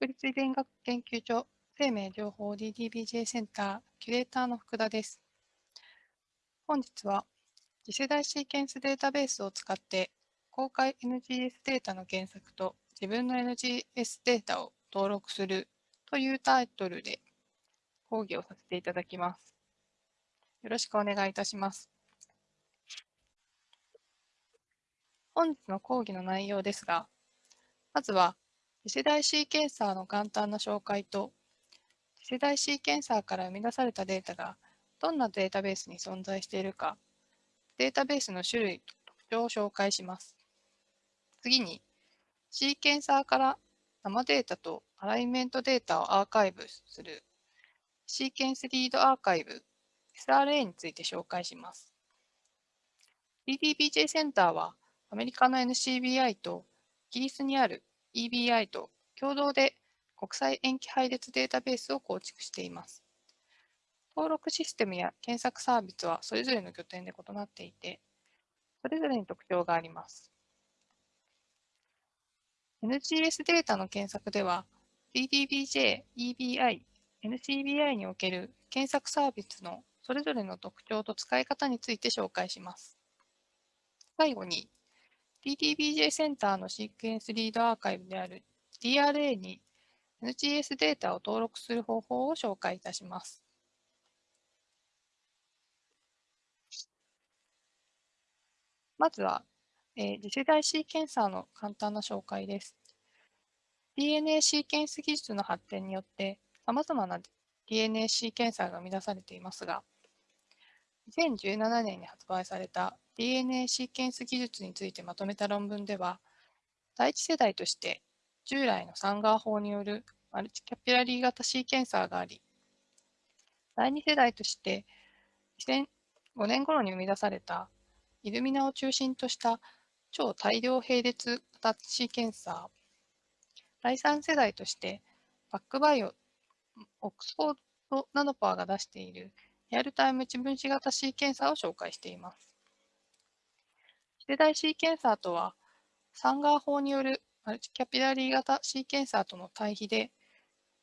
国立遺伝学研究所生命情報 DDBJ センターキュレーターの福田です。本日は次世代シーケンスデータベースを使って公開 NGS データの検索と自分の NGS データを登録するというタイトルで講義をさせていただきます。よろしくお願いいたします。本日の講義の内容ですが、まずは次世代シーケンサーの簡単な紹介と、次世代シーケンサーから生み出されたデータがどんなデータベースに存在しているか、データベースの種類と特徴を紹介します。次に、シーケンサーから生データとアライメントデータをアーカイブするシーケンスリードアーカイブ SRA について紹介します。DDBJ センターはアメリカの NCBI とイギリスにある EBI と共同で国際塩基配列データベースを構築しています。登録システムや検索サービスはそれぞれの拠点で異なっていて、それぞれに特徴があります。NGS データの検索では、DDBJ、EBI、NCBI における検索サービスのそれぞれの特徴と使い方について紹介します。最後に、DDBJ センターのシークエンスリードアーカイブである DRA に NGS データを登録する方法を紹介いたします。まずは、えー、次世代シーケンサーの簡単な紹介です。DNA シーケンス技術の発展によって、様々な DNA シーケンサーが生み出されていますが、2017年に発売された DNA シーケンス技術についてまとめた論文では、第一世代として従来のサンガー法によるマルチキャピラリー型シーケンサーがあり、第二世代として2005年頃に生み出されたイルミナを中心とした超大量並列型シーケンサー、第三世代としてバックバイオ、オックスフォードナノパワーが出しているリアルタイム一分子型シーケンサーを紹介しています。世代シーケンサーとは、サンガー法によるマルチキャピラリー型シーケンサーとの対比で、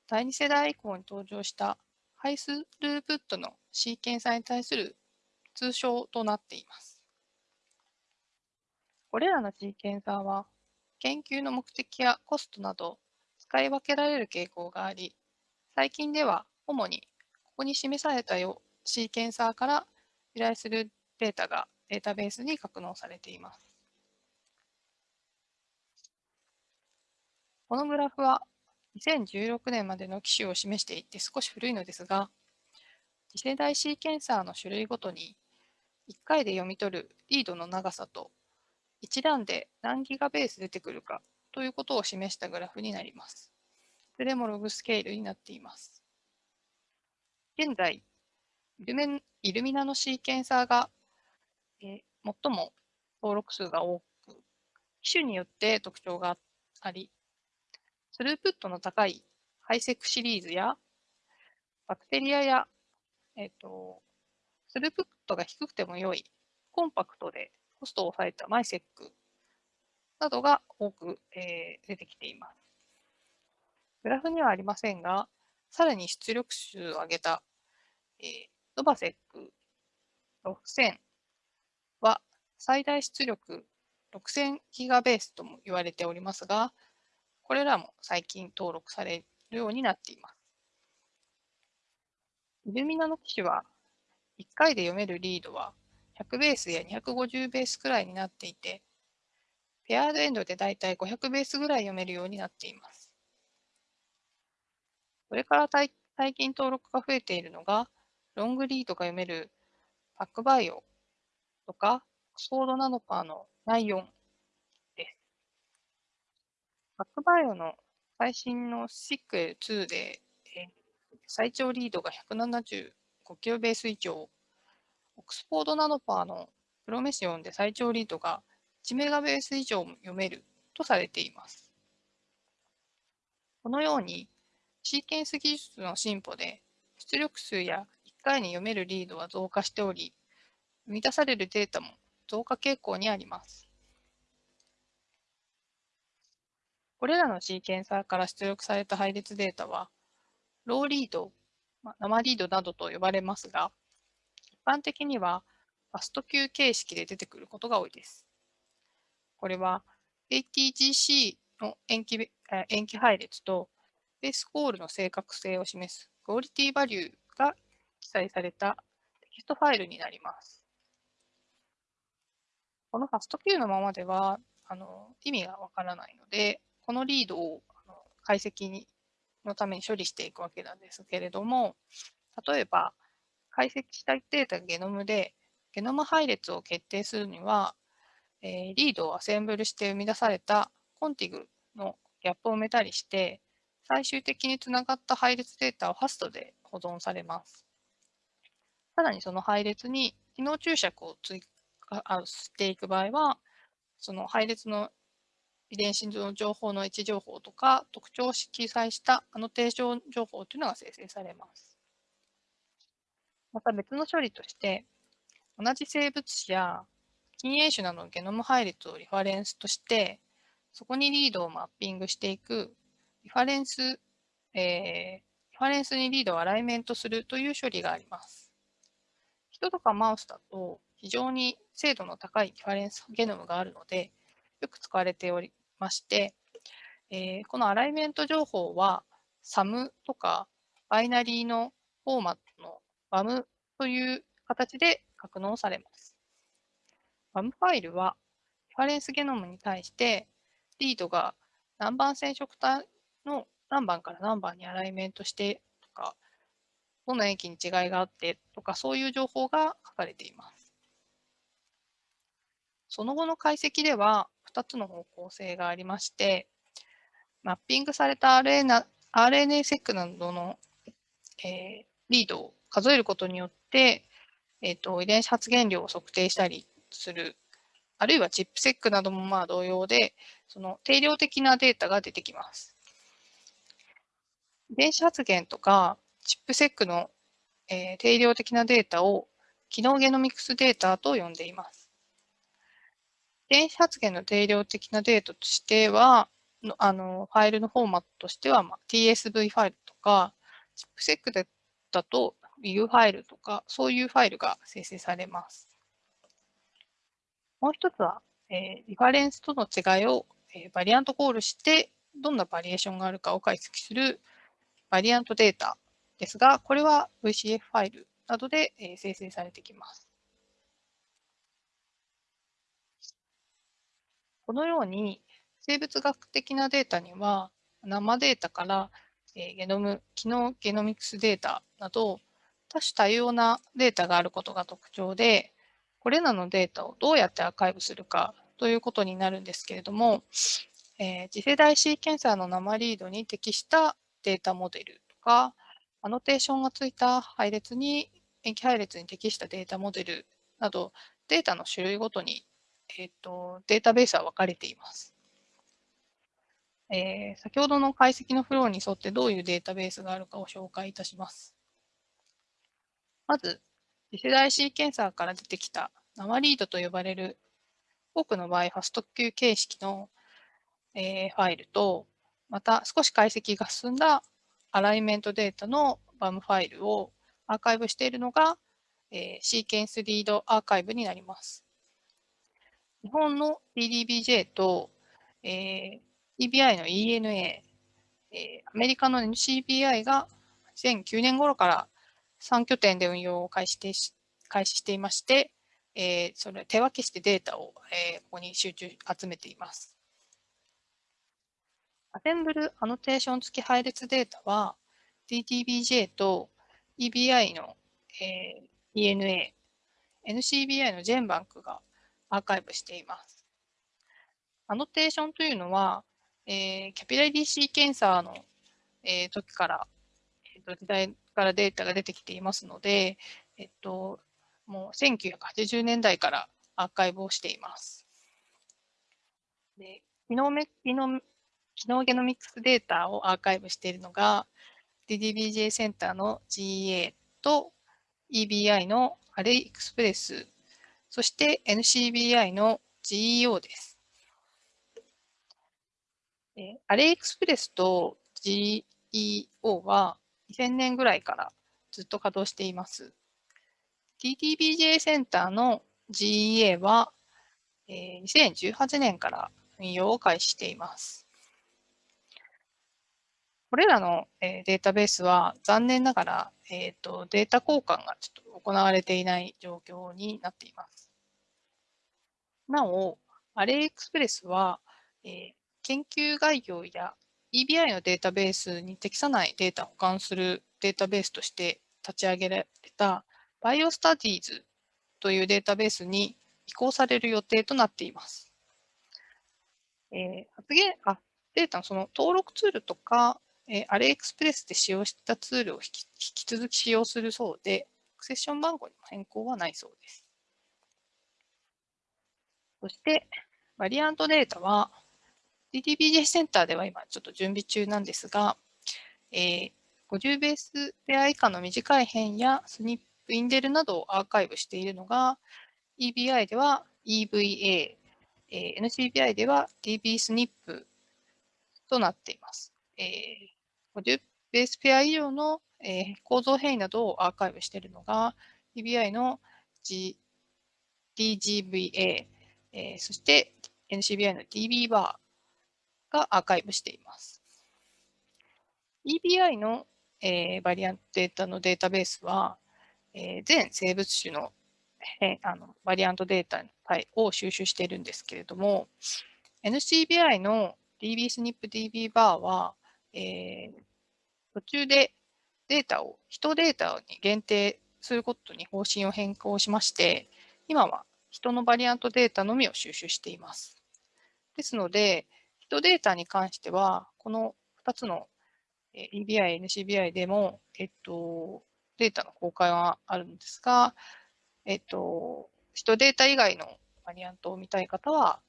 第2世代以降に登場したハイスループットのシーケンサーに対する通称となっています。これらのシーケンサーは、研究の目的やコストなど使い分けられる傾向があり、最近では主にここに示されたよシーケンサーから由来するデータがデータベースに格納されています。このグラフは2016年までの機種を示していて少し古いのですが、次世代シーケンサーの種類ごとに1回で読み取るリードの長さと一覧で何ギガベース出てくるかということを示したグラフになります。いずれもログスケールになっています。現在、イルミナのシーケンサーが、えー、最も登録数が多く、機種によって特徴があり、スループットの高いハイセックシリーズや、バクテリアや、えっ、ー、と、スループットが低くても良い、コンパクトでコストを抑えたマイセックなどが多く、えー、出てきています。グラフにはありませんが、さらに出力数を上げた、えー、ノバセック6000最大出力6000ギガベースとも言われておりますが、これらも最近登録されるようになっています。イルミナの機種は1回で読めるリードは100ベースや250ベースくらいになっていて、ペアードエンドでだいたい500ベースぐらい読めるようになっています。これから最近登録が増えているのが、ロングリードが読めるパックバイオとか、オックスフォードナノパーのナイオンです。パックバイオの最新の SICL2 で、えー、最長リードが 175kB 以上、オックスフォードナノパーのプロメシオンで最長リードが 1MB 以上も読めるとされています。このように、シーケンス技術の進歩で出力数や1回に読めるリードは増加しており、生み出されるデータも増加傾向にあります。これらのシーケンサーから出力された配列データは、 raw read、生リードなどと呼ばれますが、一般的にはファスト Q 形式で出てくることが多いです。これは ATGC の塩基塩基配列と base call の正確性を示す quality value が記載されたテキストファイルになります。このファスト Q のままではあの意味がわからないので、このリードをあの解析にのために処理していくわけなんですけれども、例えば解析したデータゲノムで、ゲノム配列を決定するには、えー、リードをアセンブルして生み出されたコンティグのギャップを埋めたりして、最終的につながった配列データをファストで保存されます。さらにその配列に機能注釈を追加していく場合は、その配列の遺伝子の情報の位置情報とか特徴を記載したアノテーション情報というのが生成されます。また別の処理として、同じ生物種や近縁種などのゲノム配列をリファレンスとして、そこにリードをマッピングしていくリファレンス、えー、リファレンスにリードをアライメントするという処理があります。人とかマウスだと非常に精度の高いリファレンスゲノムがあるので、よく使われておりまして、えー、このアライメント情報は SAM とかバイナリーのフォーマットの BAM という形で格納されます。BAM ファイルはリファレンスゲノムに対してリードが何番染色体の何番から何番にアライメントしてとか、どの駅に違いがあってとか、そういう情報が書かれています。その後の解析では2つの方向性がありまして、マッピングされた RNA-seq などの、えー、リードを数えることによって、えーと、遺伝子発現量を測定したりする、あるいはチップセックなどもまあ同様で、その定量的なデータが出てきます。遺伝子発現とかチップセックの、えー、定量的なデータを機能ゲノミクスデータと呼んでいます。遺伝子発現の定量的なデータとしては、あのファイルのフォーマットとしては、まあ、TSV ファイルとか、チップセックだと WIG ファイルとか、そういうファイルが生成されます。もう一つは、えー、リファレンスとの違いを、えー、バリアントコールして、どんなバリエーションがあるかを解析するバリアントデータですが、これは VCF ファイルなどで生成されてきます。このように生物学的なデータには生データからゲノム、機能ゲノミクスデータなど多種多様なデータがあることが特徴で、これらのデータをどうやってアーカイブするかということになるんですけれども、えー、次世代シーケンサーの生リードに適したデータモデルとか、アノテーションがついた配列に、塩基配列に適したデータモデルなど、データの種類ごとに、えーと、データベースは分かれています。えー、先ほどの解析のフローに沿ってどういうデータベースがあるかを紹介いたします。まず、次世代シーケンサーから出てきた生リードと呼ばれる多くの場合ファスト Q 形式の、えー、ファイルとまた少し解析が進んだアライメントデータの BAM ファイルをアーカイブしているのが、えー、シーケンスリードアーカイブになります。日本の DDBJ と、えー、EBI の ENA、えー、アメリカの NCBI が2009年頃から3拠点で運用を開始して開始していまして、えー、それ手分けしてデータを、えー、ここに集中集めています。アセンブルアノテーション付き配列データは DTBJ と EBI の、えー、ENA、NCBI の GenBank がアーカイブしています。アノテーションというのは、えー、キャピラリーシーケンサーの、えー、時から、えー、と時代からデータが出てきていますので、えっと、もう1980年代からアーカイブをしています。で機能め機能機能ゲノミクスデータをアーカイブしているのが DDBJ センターの GA と EBI のアレイエクスプレス、そして NCBI の GEO です。え、アレイエクスプレスと GEO は2000年ぐらいからずっと稼働しています。TTBJ センターの GEA は、えー、2018年から運用を開始しています。これらの、え、データベースは残念ながら、えーと、データ交換がちょっと行われていない状況になっています。なお、アレイエクスプレスは、えー、研究概要や EBI のデータベースに適さないデータを保管するデータベースとして立ち上げられた BioStudies というデータベースに移行される予定となっています。えー、発言あデータのその登録ツールとか、えー、アレイエクスプレスで使用したツールを引き引き続き使用するそうで、セッション番号にも変更はないそうです。そして、バリアントデータは、DTBJ センターでは今ちょっと準備中なんですが、えー、50ベースペア以下の短い変やスニップ、インデルなどをアーカイブしているのが、EBI では EVA、えー、NCBI では DB スニップとなっています。えー、50ベースペア以上の、えー、構造変異などをアーカイブしているのが EBI の、G、DGVA、えー、そして NCBI の DB バーがアーカイブしています。EBI のえー、バリアントデータのデータベースは、えー、全生物種のあのバリアントデータを収集しているんですけれども、NCBI の DBSNPDB バーは、えー、途中でデータを、人データに限定することに方針を変更しまして、今は人のバリアントデータのみを収集しています。ですので、人データに関しては、この2つの EBI、NCBI でも、えっと、データの公開はあるんですが、えっと、人データ以外のバリアントを見たい方は、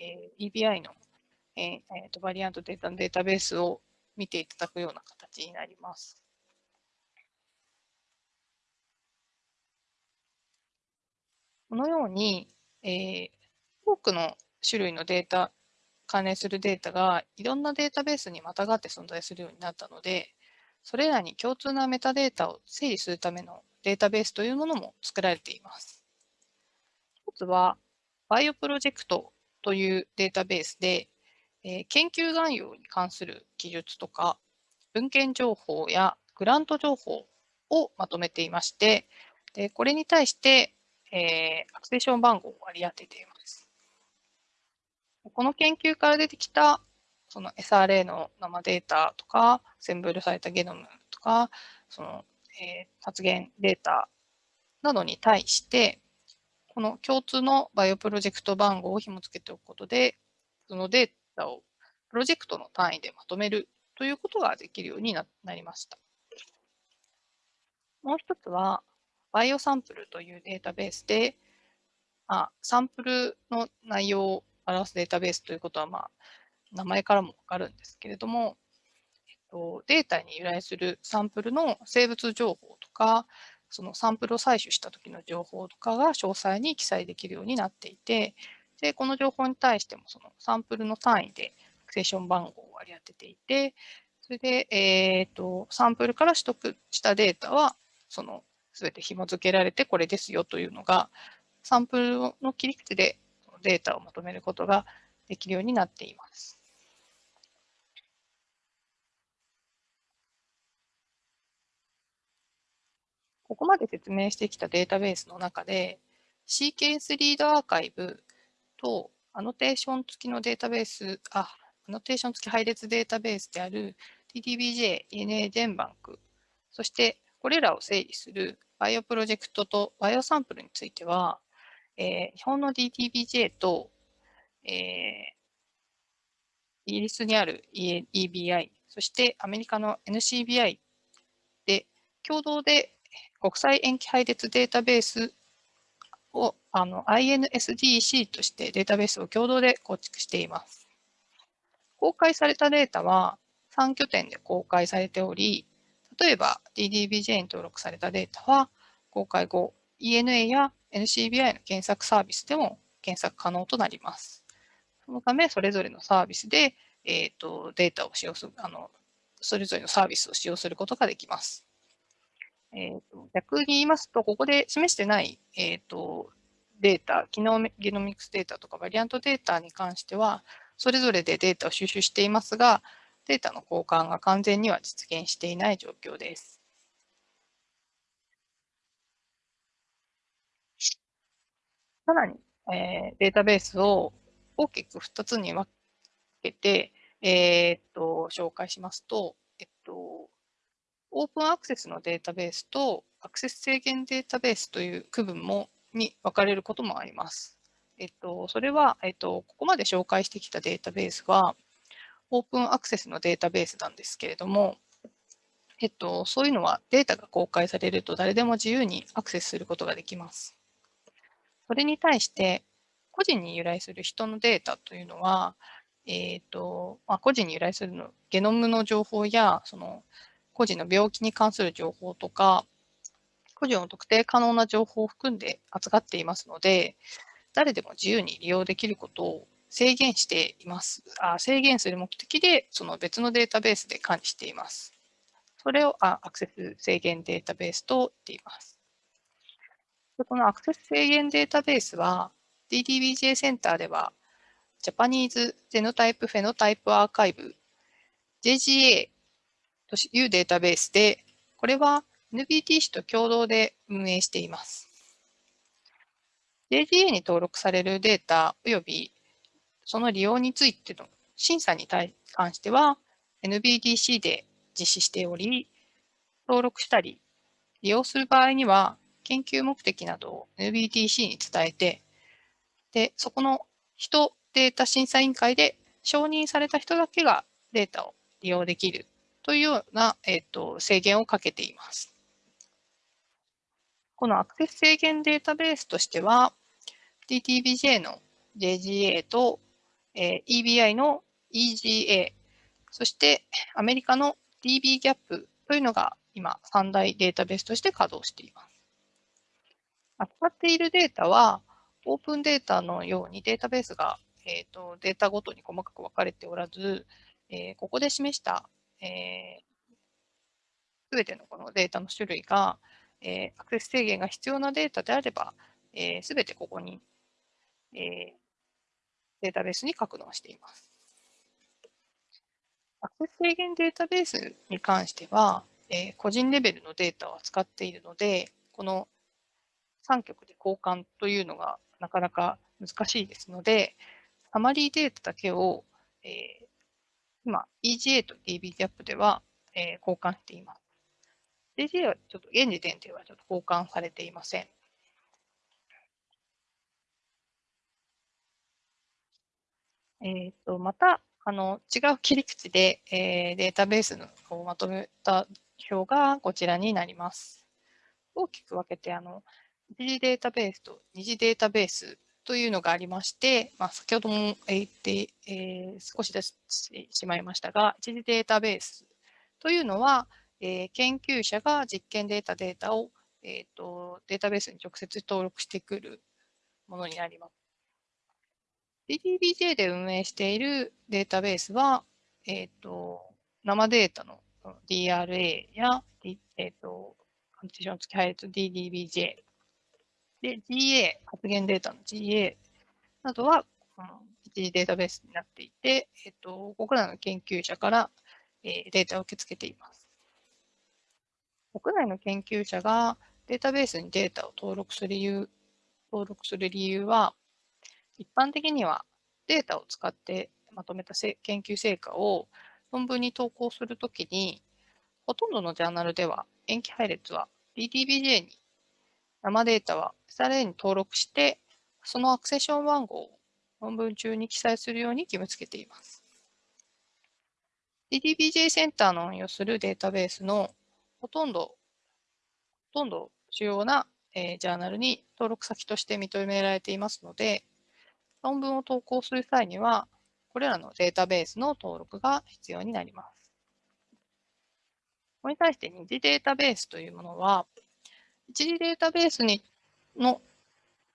えー、EBI の、えーえー、とバリアントデータのデータベースを見ていただくような形になります。このように、えー、多くの種類のデータ関連するデータがいろんなデータベースにまたがって存在するようになったので、それらに共通なメタデータを整理するためのデータベースというものも作られています。一つは、バイオプロジェクトというデータベースで、えー、研究概要に関する記述とか、文献情報やグラント情報をまとめていまして、でこれに対して、えー、アクセション番号を割り当てています。この研究から出てきたその SRA の生データとか、アセンブルされたゲノムとか、その、えー、発現データなどに対して、この共通の BioProject 番号を紐付けておくことで、そのデータをプロジェクトの単位でまとめるということができるようになりました。もう一つは、 BioSample というデータベースで、あサンプルの内容を表すデータベースということは、まあ、名前からもわかるんですけれども、えっと、データに由来するサンプルの生物情報とか、そのサンプルを採取した時の情報とかが詳細に記載できるようになっていて、で、この情報に対してもそのサンプルの単位でアクセション番号を割り当てていて、それで、えっ、と、サンプルから取得したデータは、その、すべて紐付けられてこれですよというのが、サンプルの切り口でデータをまとめることができるようになっています。ここまで説明してきたデータベースの中で、 Sequence Read Archive とアノテーション付きのデータベース、あ、アノテーション付き配列データベースである DDBJ、ENA、GenBank、そしてこれらを整理する BioProject と BioSample については、えー、日本の DTBJ と、えー、イギリスにある EBI、そしてアメリカの NCBI で共同で国際塩基配列データベースをあの INSDC としてデータベースを共同で構築しています。公開されたデータは3拠点で公開されており、例えば DDBJ に登録されたデータは公開後、ENA や NCBI の検索サービスでも検索可能となります。そのため、それぞれのサービスでえーと、データを使用するあの、それぞれのサービスを使用することができます。えーと、逆に言いますと、ここで示してない、えーと、データ、機能ゲノミクスデータとかバリアントデータに関しては、それぞれでデータを収集していますが、データの交換が完全には実現していない状況です。さらに、えー、データベースを大きく2つに分けて、えー、っと紹介しますと、えっと、オープンアクセスのデータベースとアクセス制限データベースという区分もに分かれることもあります。えっと、それは、えっと、ここまで紹介してきたデータベースは、オープンアクセスのデータベースなんですけれども、えっと、そういうのはデータが公開されると誰でも自由にアクセスすることができます。それに対して、個人に由来する人のデータというのは、えーとまあ、個人に由来するのゲノムの情報やその個人の病気に関する情報とか個人の特定可能な情報を含んで扱っていますので誰でも自由に利用できることを制限しています。あ制限する目的でその別のデータベースで管理しています。それをあアクセス制限データベースと言っています。でこのアクセス制限データベースは DDBJ センターではジャパニーズ・ゼノタイプ・フェノタイプ・アーカイブ JGA というデータベースで、これは NBTC と共同で運営しています。JGA に登録されるデータ及びその利用についての審査に対関しては NBDC で実施しており、登録したり利用する場合には研究目的などを NBTC に伝えて、で、そこの人データ審査委員会で承認された人だけがデータを利用できるというような、えーと、制限をかけています。このアクセス制限データベースとしては、DTBJ の JGA と、えー、EBI の EGA、そしてアメリカの DBGAP というのが今三大データベースとして稼働しています。扱っているデータは、オープンデータのようにデータベースが、えーと、データごとに細かく分かれておらず、えー、ここで示した、えー、全てのこのデータの種類が、えー、アクセス制限が必要なデータであれば、えー、全てここに、えー、データベースに格納しています。アクセス制限データベースに関しては、えー、個人レベルのデータを扱っているので、この3局で交換というのがなかなか難しいですので、サマリーデータだけを、えー、今、EGA と DBGAP では、えー、交換しています。DGA はちょっと現時点ではちょっと交換されていません。えーと、またあの違う切り口で、えー、データベースのをまとめた表がこちらになります。大きく分けてあの一次データベースと二次データベースというのがありまして、まあ、先ほども言って、えー、少し出してしまいましたが、一次データベースというのは、えー、研究者が実験データデータを、えーと、データベースに直接登録してくるものになります。DDBJ で運営しているデータベースは、えーと、生データの DRA や、えーと、コンディション付き配列 DDBJ で、GA、発言データの GA などは、この一時データベースになっていて、えっと、国内の研究者から、えー、データを受け付けています。国内の研究者がデータベースにデータを登録する理由登録する理由は、一般的にはデータを使ってまとめた研究成果を論文に投稿するときに、ほとんどのジャーナルでは塩基配列は DTBJ に生データは SRA に登録して、そのアクセション番号を論文中に記載するように義務付けています。DDBJ センターの運用するデータベースのほとんど、ほとんど主要な、えー、ジャーナルに登録先として認められていますので、論文を投稿する際には、これらのデータベースの登録が必要になります。これに対して二次データベースというものは、一次データベースにの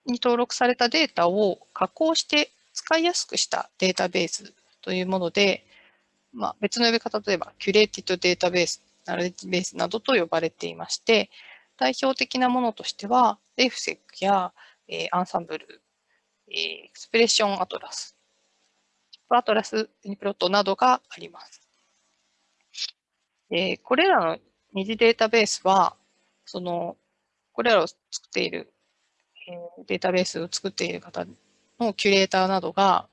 に登録されたデータを加工して使いやすくしたデータベースというもので、まあ、別の呼び方、例えば、 curated database、 knowledge base などと呼ばれていまして、代表的なものとしては、 RefSeq や、えー、 Ensembl、えー、 Expression Atlas、 ChIP-Atlas、 UniProt などがあります。えー、これらの二次データベースは、その、これらを作っている、えー、データベースを作っている方のキュレーターなどが、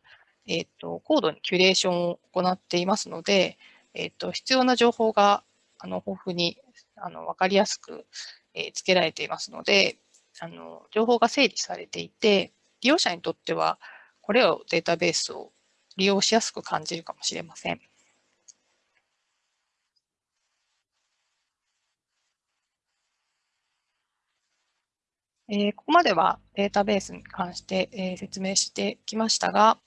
えっ、ー、と、高度にキュレーションを行っていますので、えっ、と、必要な情報が、あの、豊富に、あの、わかりやすく、えー、付けられていますので、あの、情報が整理されていて、利用者にとっては、これをデータベースを利用しやすく感じるかもしれません。えー、ここまではデータベースに関して、えー、説明してきましたが、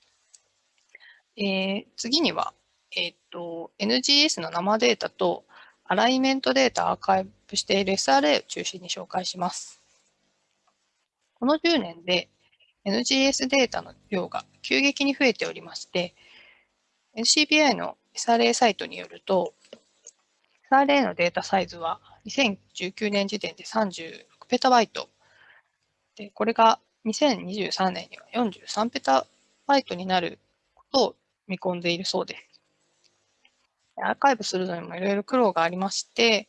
えー、次には、えっと NGS の生データとアライメントデータアーカイブしている SRA を中心に紹介します。この10年で NGS データの量が急激に増えておりまして、NCBI の SRA サイトによると、SRA のデータサイズは2019年時点で36ペタバイト。で、これが2023年には43ペタバイトになることを見込んでいるそうです。アーカイブするのにもいろいろ苦労がありまして、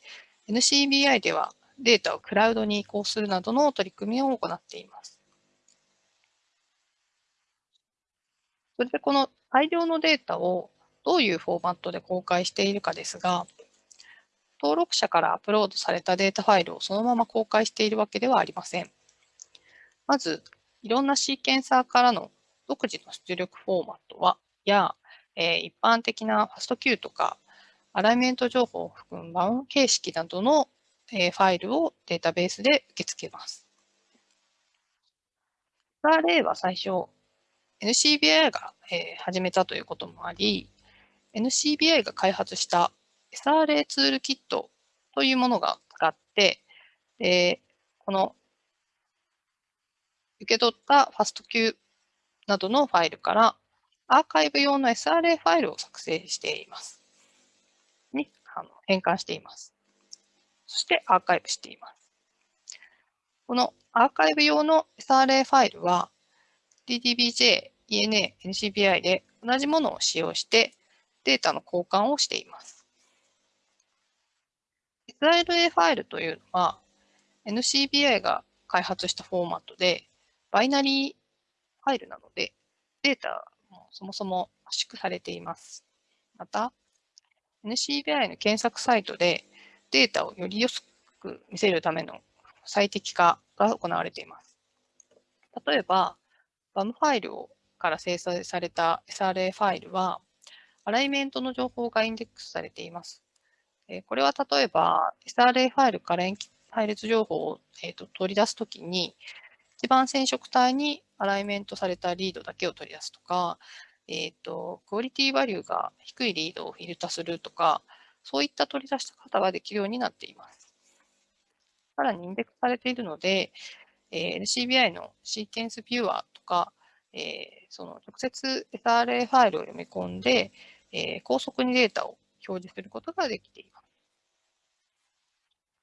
NCBI ではデータをクラウドに移行するなどの取り組みを行っています。それでこの大量のデータをどういうフォーマットで公開しているかですが、登録者からアップロードされたデータファイルをそのまま公開しているわけではありません。まず、いろんなシーケンサーからの独自の出力フォーマットは、や、え、一般的なファスト Q とか、アライメント情報を含むバウン形式などの、ファイルをデータベースで受け付けます。例は最初、NCBI が、えー、始めたということもあり、NCBI が開発した SRA ツールキットというものが使って、でこの受け取ったファスト Q などのファイルからアーカイブ用の SRA ファイルを作成しています。にあの変換しています。そしてアーカイブしています。このアーカイブ用の SRA ファイルは DDBJ、ENA、NCBI で同じものを使用してデータの交換をしています。SRA ファイルというのは NCBI が開発したフォーマットでバイナリーファイルなので、データもそもそも圧縮されています。また、NCBI の検索サイトでデータをより安く見せるための最適化が行われています。例えば、BAM ファイルをから生成された SRA ファイルは、アライメントの情報がインデックスされています。これは例えば、SRA ファイルから配列情報を、えー、と取り出すときに、一番染色体にアライメントされたリードだけを取り出すとか、えっ、ー、と、クオリティバリューが低いリードをフィルタするとか、そういった取り出し方ができるようになっています。さらにインデックスされているので、えー、LCBI のシーケンスビューアーか、えー、その直接 SRA ファイルを読み込んで、えー、高速にデータを表示することができています。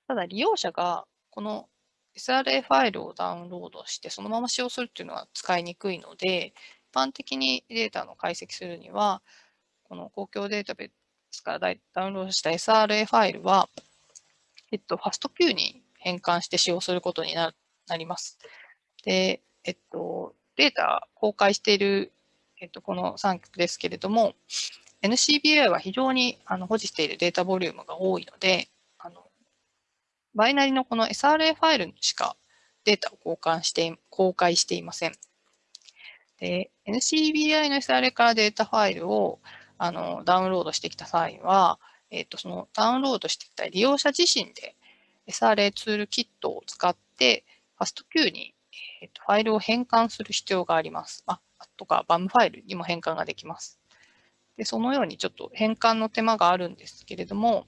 ただ利用者がこの SRA ファイルをダウンロードしてそのまま使用するっていうのは使いにくいので、一般的にデータの解析するには、この公共データベースからダウンロードした SRA ファイルは、えっと、ファスト Q に変換して使用することになります。で、えっと、データ公開している、えっと、この3曲ですけれども、NCBI は非常にあの保持しているデータボリュームが多いので、バイナリのこの SRA ファイルにしかデータを交換して、公開していません。で、NCBI の SRA からデータファイルをあのダウンロードしてきた際は、えっ、と、そのダウンロードしてきた利用者自身で SRA ツールキットを使って、ファスト Q に、えーと、ファイルを変換する必要があります。あとか、BAM ファイルにも変換ができます。で、そのようにちょっと変換の手間があるんですけれども、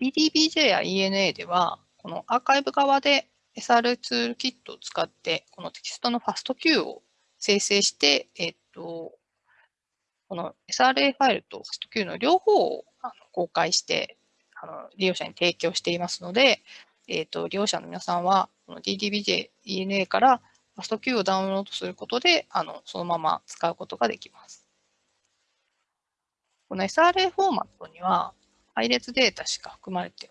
DDBJ や ENA では、このアーカイブ側で SR ツールキットを使って、このテキストのファスト Q を生成して、えっと、この SRA ファイルと FASTQ の両方を公開してあの利用者に提供していますので、えーと、利用者の皆さんは、この DDBJ ENA から FASTQ をダウンロードすることで、あのそのまま使うことができます。この SRA フォーマットには、配列データしか含まれて、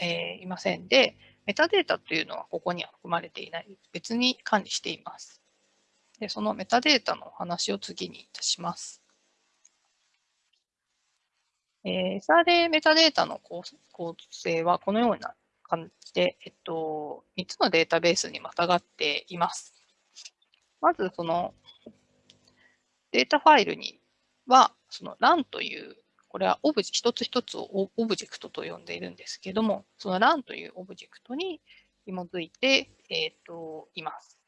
えー、いませんで、メタデータというのはここには含まれていない、別に管理しています。でそのメタデータのお話を次にいたします。えー、SRA メタデータの構成はこのような感、えっと、3つのデータベースにまたがっています。まず、そのデータファイルには、その Run という、これはオブジ一つ一つをオブジェクトと呼んでいるんですけども、その LAN というオブジェクトに紐づいて、えっと、います。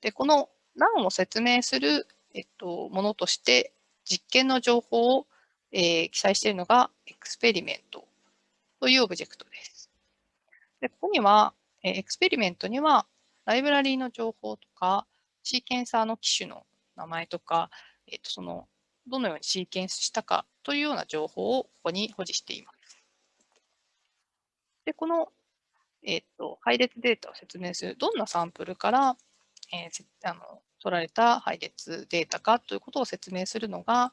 で、この LAN を説明する、えっと、ものとして、実験の情報をえー、記載しているのが Experiment というオブジェクトです。でここには、え、 Experiment にはライブラリーの情報とか、シーケンサーの機種の名前とか、えー、とそのどのようにシーケンスしたかというような情報をここに保持しています。で、この、えーと、配列データを説明するどんなサンプルから、えー、あの取られた配列データかということを説明するのが、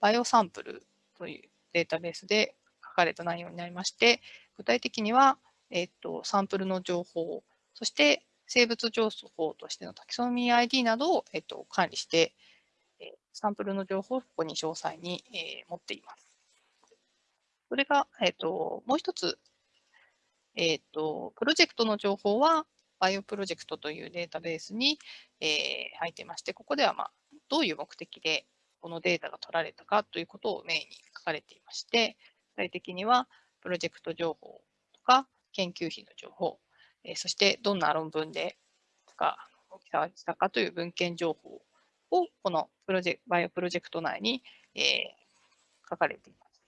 バイオサンプルというデータベースで書かれた内容になりまして、具体的には、えっと、サンプルの情報、そして生物情報としてのタキソミー ID などを、えっと、管理して、えサンプルの情報をここに詳細に、え、持っています。それが、えっと、もう一つ、えっと、プロジェクトの情報は、バイオプロジェクトというデータベースに、えー、入ってまして、ここでは、まあ、どういう目的でこのデータが取られたかということをメインに書かれていまして、具体的にはプロジェクト情報とか研究費の情報、えそしてどんな論文でが記載したかという文献情報をこのプロジェ BioProject 内に、えー、書かれています。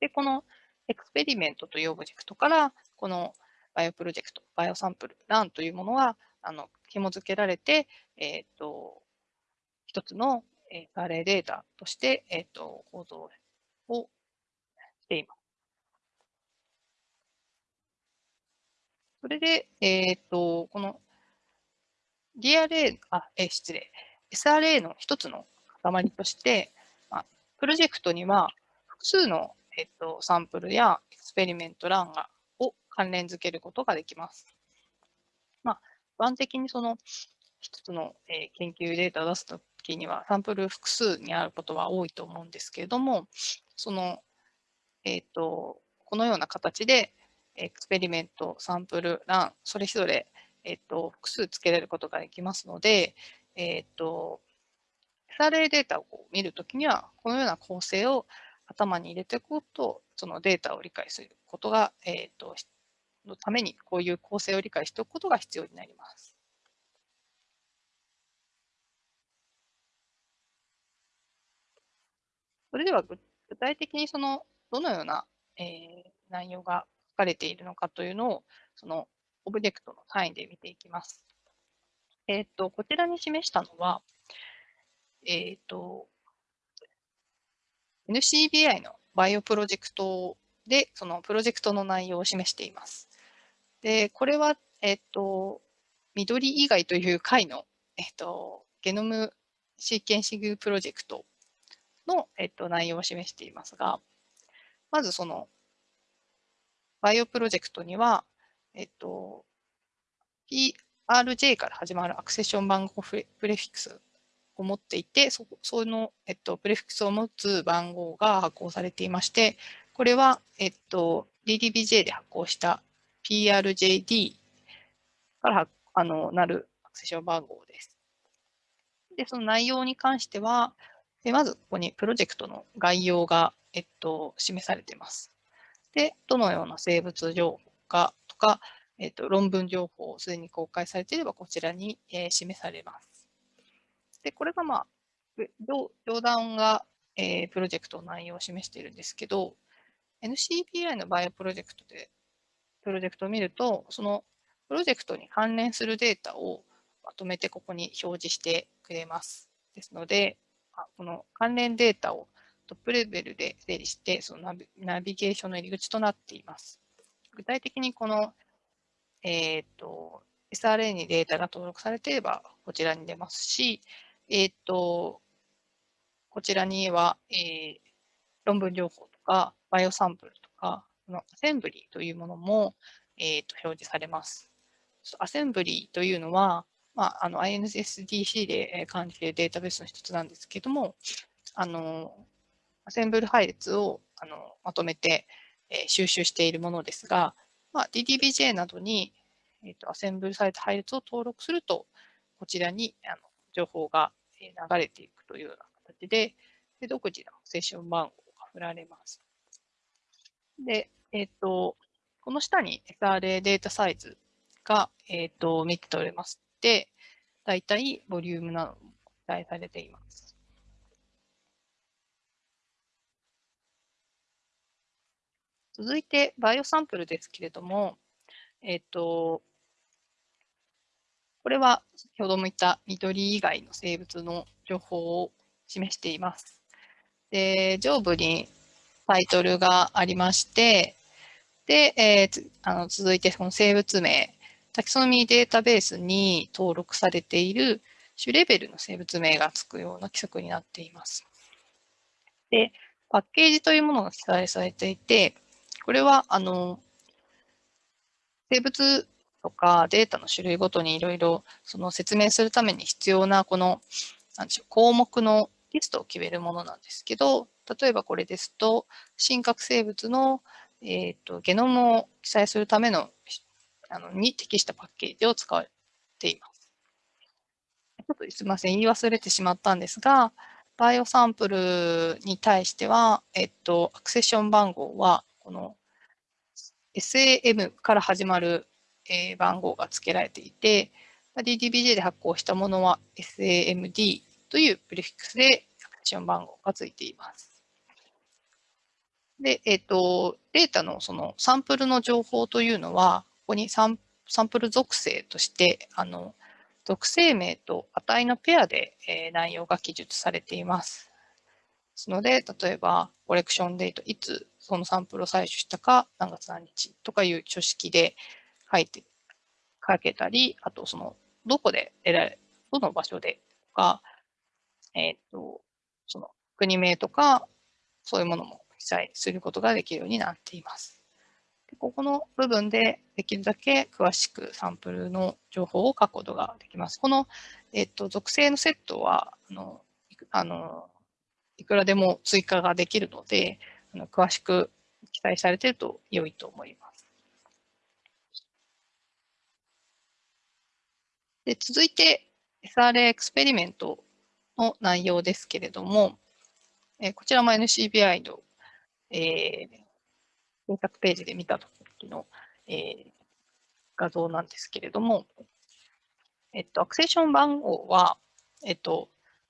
で、この Experiment というオブジェクトから、この BioProject、BioSample、Run というものがあの紐付けられて、えっ、ー、と、一つのえー、レデータとして、えっ、ー、と、構造をしています。それで、えっ、と、この DRA、あ、えー、失礼、SRA の一つの塊として、まあ、プロジェクトには複数の、えっと、サンプルやエクスペリメントランがを関連づけることができます。まあ、一般的にその一つの、えー、研究データを出すと時にはサンプル複数にあることは多いと思うんですけれども、その、えっ、と、このような形でエクスペリメント、サンプル、ラン、それぞれ、えっ、と、複数つけれることができますので、えっ、と、SRA データを見るときには、このような構成を頭に入れておくと、そのデータを理解することが、えっ、と、のためにこういう構成を理解しておくことが必要になります。それでは具体的にそのどのような、えー、内容がかれているのかというのを、そのオブジェクトの単位で見ていきます。えっ、ー、と、こちらに示したのは、えっ、ー、と、NCBI のバイオプロジェクトで、そのプロジェクトの内容を示しています。で、これは、えっ、ー、と、ミドリイガイという貝の、えっ、と、ゲノムシーケンシングプロジェクトの、えっと、内容を示していますが、まずその、 BioProject には、えっと、PRJ から始まる accession 番号 prefix を持っていて、そその、えっと、 prefix を持つ番号が発行されていまして、これは、えっと、DDBJ で発行した PRJD からあのなるアクセション番号です。で、その内容に関しては、でまず、ここにプロジェクトの概要が、えっと、示されています。で、どのような生物情報かとか、えっと、論文情報をすでに公開されていれば、こちらに、えー、示されます。で、これが、まあ、上段が、えー、プロジェクトの内容を示しているんですけど、NCPI のバイオプロジェクトで、プロジェクトを見ると、そのプロジェクトに関連するデータをまとめてここに表示してくれます。ですので、この関連データをトップレベルで整理して、そのナビゲーションの入り口となっています。具体的にこの、えっ、ー、と、SRA にデータが登録されていれば、こちらに出ますし、えっ、ー、と、こちらには、えー、論文情報とか、バイオサンプルとか、このアセンブリーというものも、えー、と表示されます。アセンブリーというのは、まあ、あの INSDC で管理しているデータベースの一つなんですけども、あのセンブル配列をあのまとめて、えー、収集しているものですが、まあ、DDBJ などに、えーと、アセンブルされた配列を登録すると、こちらにあの情報が流れていくというような形で、で独自のセッション番号が振られます。で、えっ、ー、と、この下に SRA データサイズが、えっ、ー、と、見て取れまして、だいたいボリュームなども記載されています。続いて、バイオサンプルですけれども、えっ、と、これは先ほども言った緑以外の生物の情報を示しています。で上部にタイトルがありまして、で、えー、あの続いてこの生物名、タキソノミーデータベースに登録されている種レベルの生物名がつくような規則になっています。で、パッケージというものが記載されていて、これは、あの、生物とかデータの種類ごとにいろいろその説明するために必要なこの、なんでしょう、項目のリストを決めるものなんですけど、例えばこれですと、真核生物のえーと、ゲノムを記載するためのあのに適したパッケージを使われています。ちょっとすみません、言い忘れてしまったんですが、バイオサンプルに対しては、えっと、アクセッション番号は、この SAM から始まる、番号が付けられていて、DDBJ で発行したものは SAMD というプリフィックスでアクション番号が付いています。で、えっ、ー、と、データのそのサンプルの情報というのは、ここにサンサンプル属性として、あの、属性名と値のペアで、えー、内容が記述されています。ですので、例えば、コレクションデート、いつそのサンプルを採取したか、何月何日とかいう書式で書いて、書けたり、あとその、どこで得られ、どの場所でとか、えっ、と、その国名とか、そういうものも記載することができるようになっています。でここの部分でできるだけ詳しくサンプルの情報を書くことができます。この、えっと、属性のセットはあのあのいくらでも追加ができるので、あの詳しく記載されていると良いと思います。で続いて SRA エクスペリメントの内容ですけれども、えこちらも NCBI のえー、検索ページで見たときの、えー、画像なんですけれども、えっと、アクセション番号は、えっと、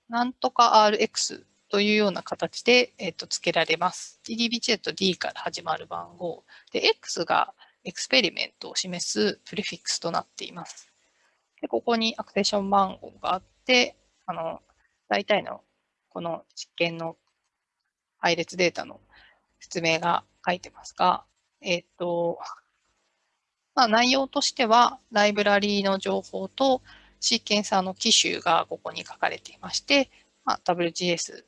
なんとか RX というような形で、えっと、付けられます。DDBJ と D から始まる番号。で、X がエクスペリメントを示すプレフィックスとなっています。で、ここにアクセション番号があって、あの、大体のこの実験の配列データの説明が書いてますが、えっ、と、まあ、内容としては、ライブラリーの情報とシーケンサーの機種がここに書かれていまして、まあ、WGS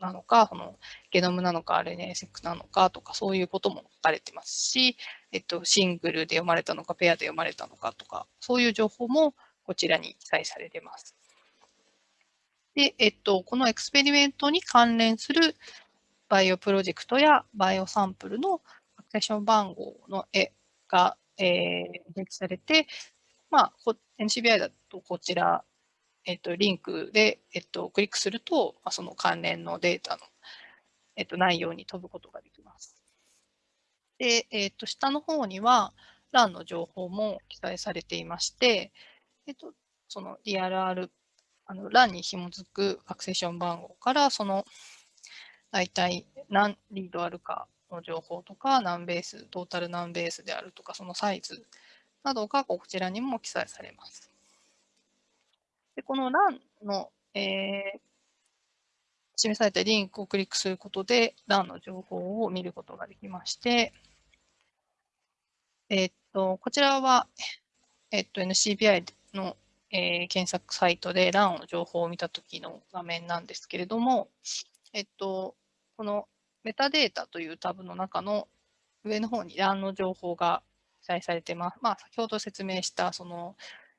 なのか、のゲノムなのか RNA-seq なのかとか、そういうことも書かれてますし、えっと、シングルで読まれたのか、ペアで読まれたのかとか、そういう情報もこちらに記載されてます。で、えっと、この Experiment に関連する BioProject や BioSample の accession 番号のえが、えー、表記されて、まあ、NCBI だとこちら、えっと、リンクで、えっと、クリックすると、まあ、その関連のデータの、えっと、内容に飛ぶことができます。で、えっと、下の方には、欄の情報も記載されていまして、えっと、その DRR、あの、欄に紐づくアクセション番号から、その大体何リードあるかの情報とか、何ベース、トータル何ベースであるとか、そのサイズなどがこちらにも記載されます。でこの欄の、えー、示されたリンクをクリックすることで LAN の情報を見ることができまして、えっと、こちらは、えっと、NCBI の、えー、検索サイトで LAN の情報を見たときの画面なんですけれども、えっと、このメタデータというタブの中の上の方に LAN の情報が記載されてます。まあ、先ほど説明したその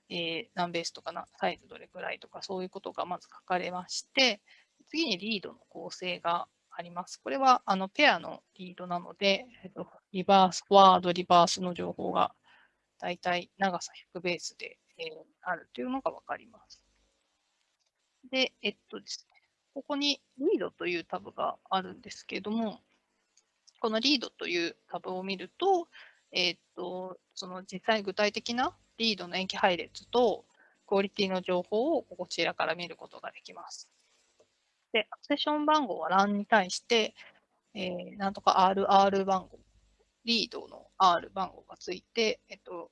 えー、何ベースとかな、サイズどれくらいとか、そういうことがまず書かれまして、次にリードの構成があります。これはあのペアのリードなので、えっと、リバース、フォワード、リバースの情報がだいたい長さ100ベースで、えー、あるというのがわかります。で、えっとですね、ここにリードというタブがあるんですけども、このリードというタブを見ると、えっと、その実際具体的なリードの延期配列とクオリティの情報をこちらから見ることができます。で、アクセション番号は LAN に対して、えー、なんとか RR 番号、リードの R 番号がついて、えっと、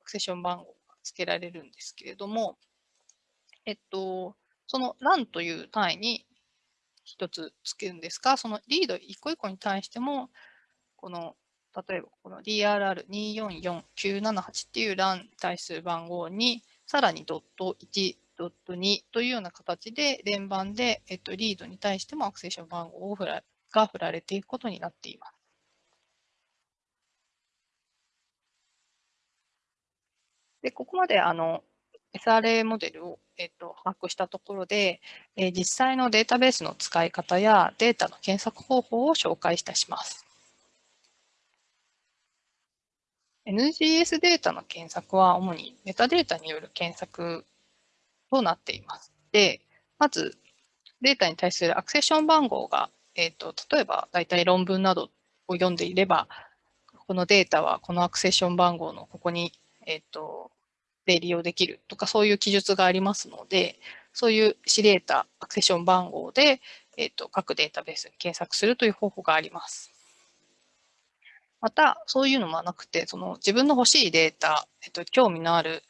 アクセション番号が付けられるんですけれども、えっと、その LAN という単位に一つ付けるんですが、そのリード一個一個に対しても、この例えばこの DRR244978 っていう LAN に対する番号に、さらにドット1、ドット2というような形で連番で、えっと、リードに対してもアクセション番号を振らが振られていくことになっています。で、ここまであの SRA モデルを、えっと、把握したところで、え、実際のデータベースの使い方やデータの検索方法を紹介いたします。NGS データの検索は主にメタデータによる検索となっています。で、まずデータに対するアクセション番号が、え、ー、と、例えば大体論文などを読んでいれば、このデータはこのアクセション番号のここに、え、ー、と、で利用できるとかそういう記述がありますので、そういうシリエータ、アクセション番号で、えっ、ー、と、各データベースに検索するという方法があります。また、そういうのもなくて、その自分の欲しいデータ、えっと、興味のある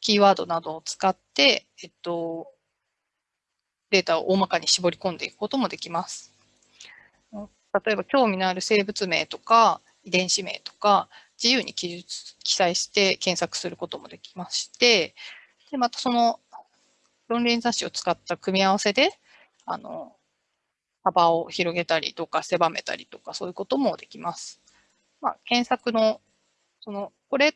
キーワードなどを使って、えっと、データを大まかに絞り込んでいくこともできます。例えば、興味のある生物名とか、遺伝子名とか、自由に記述、記載して検索することもできまして、で、またその論理雑誌を使った組み合わせで、あの、幅を広げたりとか狭めたりとかそういうこともできます。まあ、検索の、その、これ、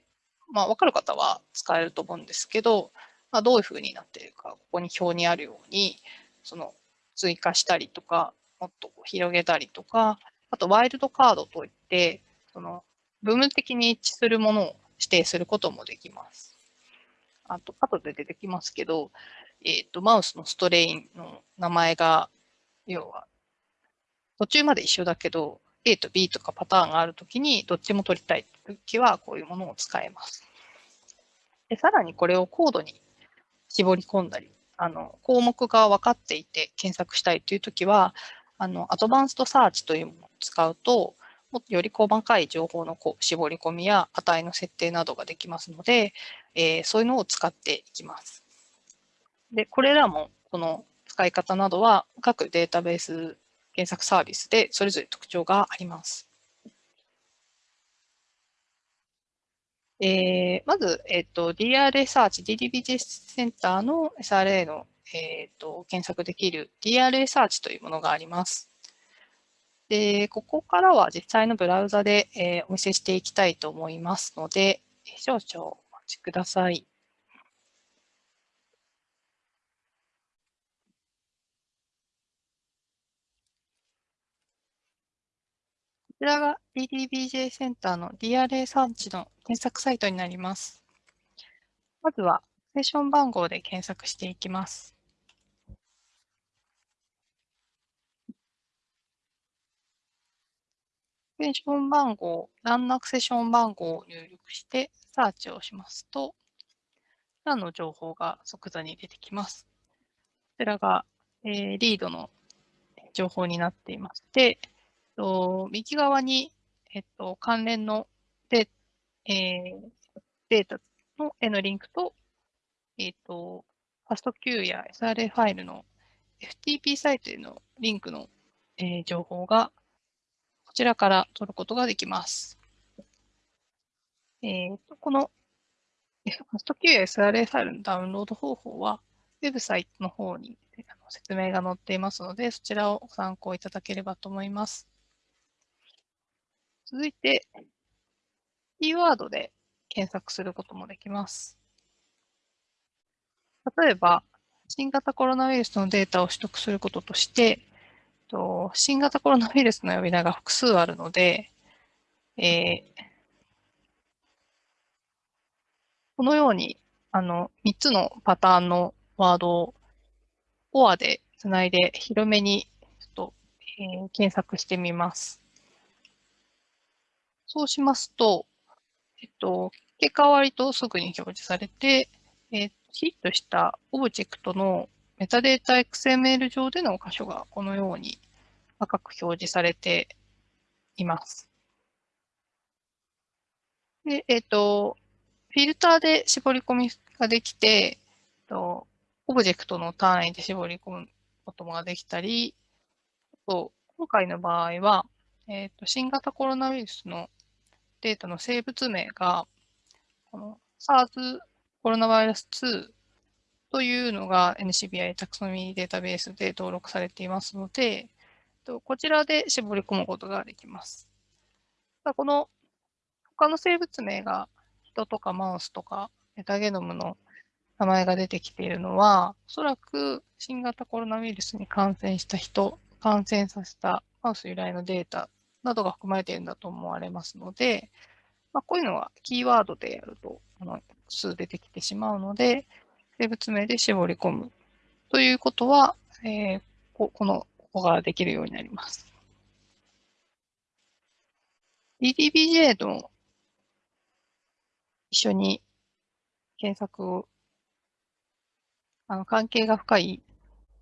まあ、わかる方は使えると思うんですけど、まあ、どういうふうになっているか、ここに表にあるように、その、追加したりとか、もっと広げたりとか、あと、ワイルドカードといって、その、部分的に一致するものを指定することもできます。あと、後で出てきますけど、えっ、ー、と、マウスのストレインの名前が、要は、途中まで一緒だけど、A と B とかパターンがあるときに、どっちも取りたいときは、こういうものを使えます。でさらにこれをコードに絞り込んだり、あの項目が分かっていて検索したいというときは、あのアドバンストサーチというものを使うと、もっとより細かい情報のこう絞り込みや値の設定などができますので、えー、そういうのを使っていきます。で、これらもこの使い方などは各データベース検索サービスでそれぞれ特徴があります。えー、まず、えっ、ー、と、DRA サーチ、DDBJ センターの SRA の、えーと、検索できる DRA サーチというものがあります。で、ここからは実際のブラウザで、えー、お見せしていきたいと思いますので、少々お待ちください。こちらが DDBJ センターの DRA サーチの検索サイトになります。まずは、セッション番号で検索していきます。セッション番号、ランナクセッション番号を入力して、サーチをしますと、ランの情報が即座に出てきます。こちらが、えー、リードの情報になっていまして、と、右側に、えっと、関連ので、えー、データのへのリンクと、えっと、ファスト Q や SRA ファイルの、FTP サイトへのリンクの、えー、情報がこちらから取ることができます。えー、とこの FastQ や SRA ファイルのダウンロード方法は、ウェブサイトの方に説明が載っていますので、そちらをご参考いただければと思います。続いて、キーワードで検索することもできます。例えば、新型コロナウイルスのデータを取得することとして、新型コロナウイルスの呼び名が複数あるので、えー、このように、あの、3つのパターンのワードを OR でつないで広めにちょっと、えー、検索してみます。そうしますと、えっと、結果は割とすぐに表示されて、えー、ヒットしたオブジェクトのメタデータ XML 上での箇所がこのように赤く表示されています。で、えっ、と、フィルターで絞り込みができて、とオブジェクトの単位で絞り込むことができたり、と今回の場合は、えーと、新型コロナウイルスのデータの生物名が、この SARS コロナウイルス2というのが NCBI タクソミーデータベースで登録されていますので、こちらで絞り込むことができます。この他の生物名が人とかマウスとかメタゲノムの名前が出てきているのは、おそらく新型コロナウイルスに感染した人、感染させたマウス由来のデータなどが含まれているんだと思われますので、まあ、こういうのはキーワードでやると、あの、複数出てきてしまうので、生物名で絞り込むということは、えー、ここの、ここができるようになります。DDBJ の一緒に検索を、あの、関係が深い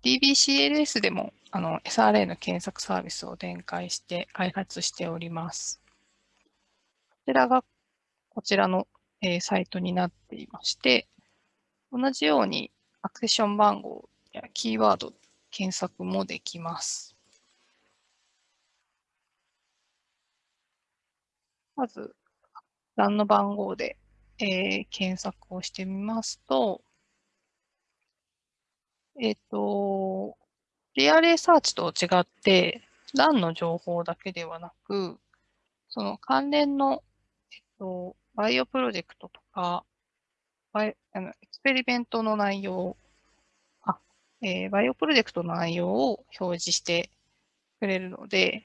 DBCLS でも、あの、SRA の検索サービスを展開して開発しております。こちらが、こちらの、えー、サイトになっていまして、同じようにアクセション番号やキーワード検索もできます。まず、欄の番号でえー、検索をしてみますと、えっ、ー、と、 DRA Search と違って、 Run の情報だけではなく、その関連の、えっと、 BioProject とか、バイあの Experiment の内容、あ、えー、 BioProject の内容を表示してくれるので、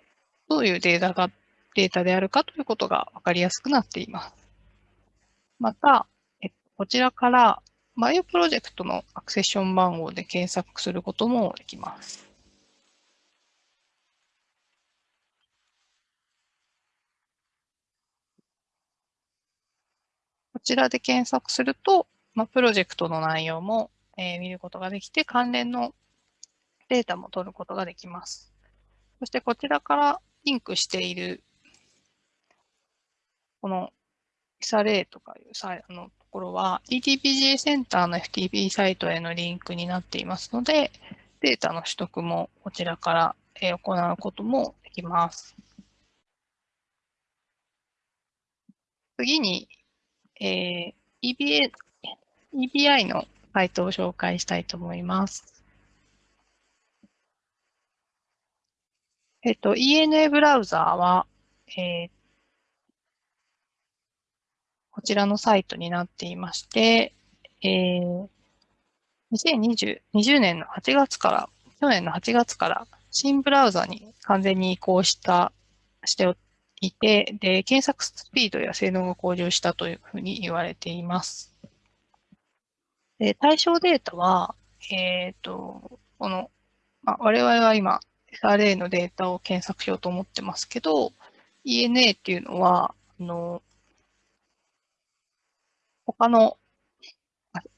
どういうデータが、データであるかということがわかりやすくなっています。また、えこちらからバイオプロジェクトのアクセッション番号で検索することもできます。こちらで検索すると、まあ、プロジェクトの内容も、えー、見ることができて、関連のデータも取ることができます。そしてこちらからリンクしている、この XRA とかいうサイのころは DTPGA センターの FTP サイトへのリンクになっていますので、データの取得もこちらから行うこともできます。次に、えー、EBA EBI のサイトを紹介したいと思います。えっと、ENA ブラウザーは、えー、こちらのサイトになっていまして、えー、2020 20年の8月から、去年の8月から新ブラウザに完全に移行した、しておいて、で、検索スピードや性能が向上したというふうに言われています。で、対象データは、えっ、ー、と、この、まあ、我々は今、SRA のデータを検索しようと思ってますけど、ENA っていうのは、あの、他の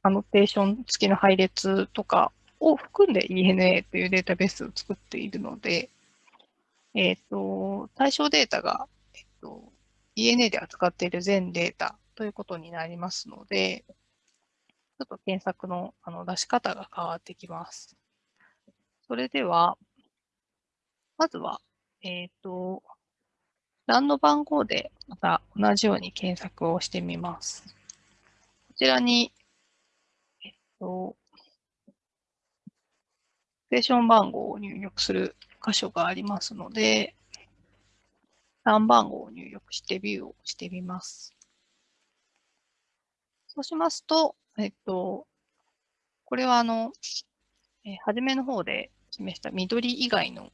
アノテーション付きの配列とかを含んで ENA というデータベースを作っているので、えっ、ー、と、対象データが、えっ、ー、と、ENA で扱っている全データということになりますので、ちょっと検索のあの出し方が変わってきます。それでは、まずは、えっ、ー、と、欄の番号でまた同じように検索をしてみます。こちらに、えっと、ステーション番号を入力する箇所がありますので、欄番号を入力してビューをしてみます。そうしますと、えっと、これはあの、えー、初めの方で示した緑以外の、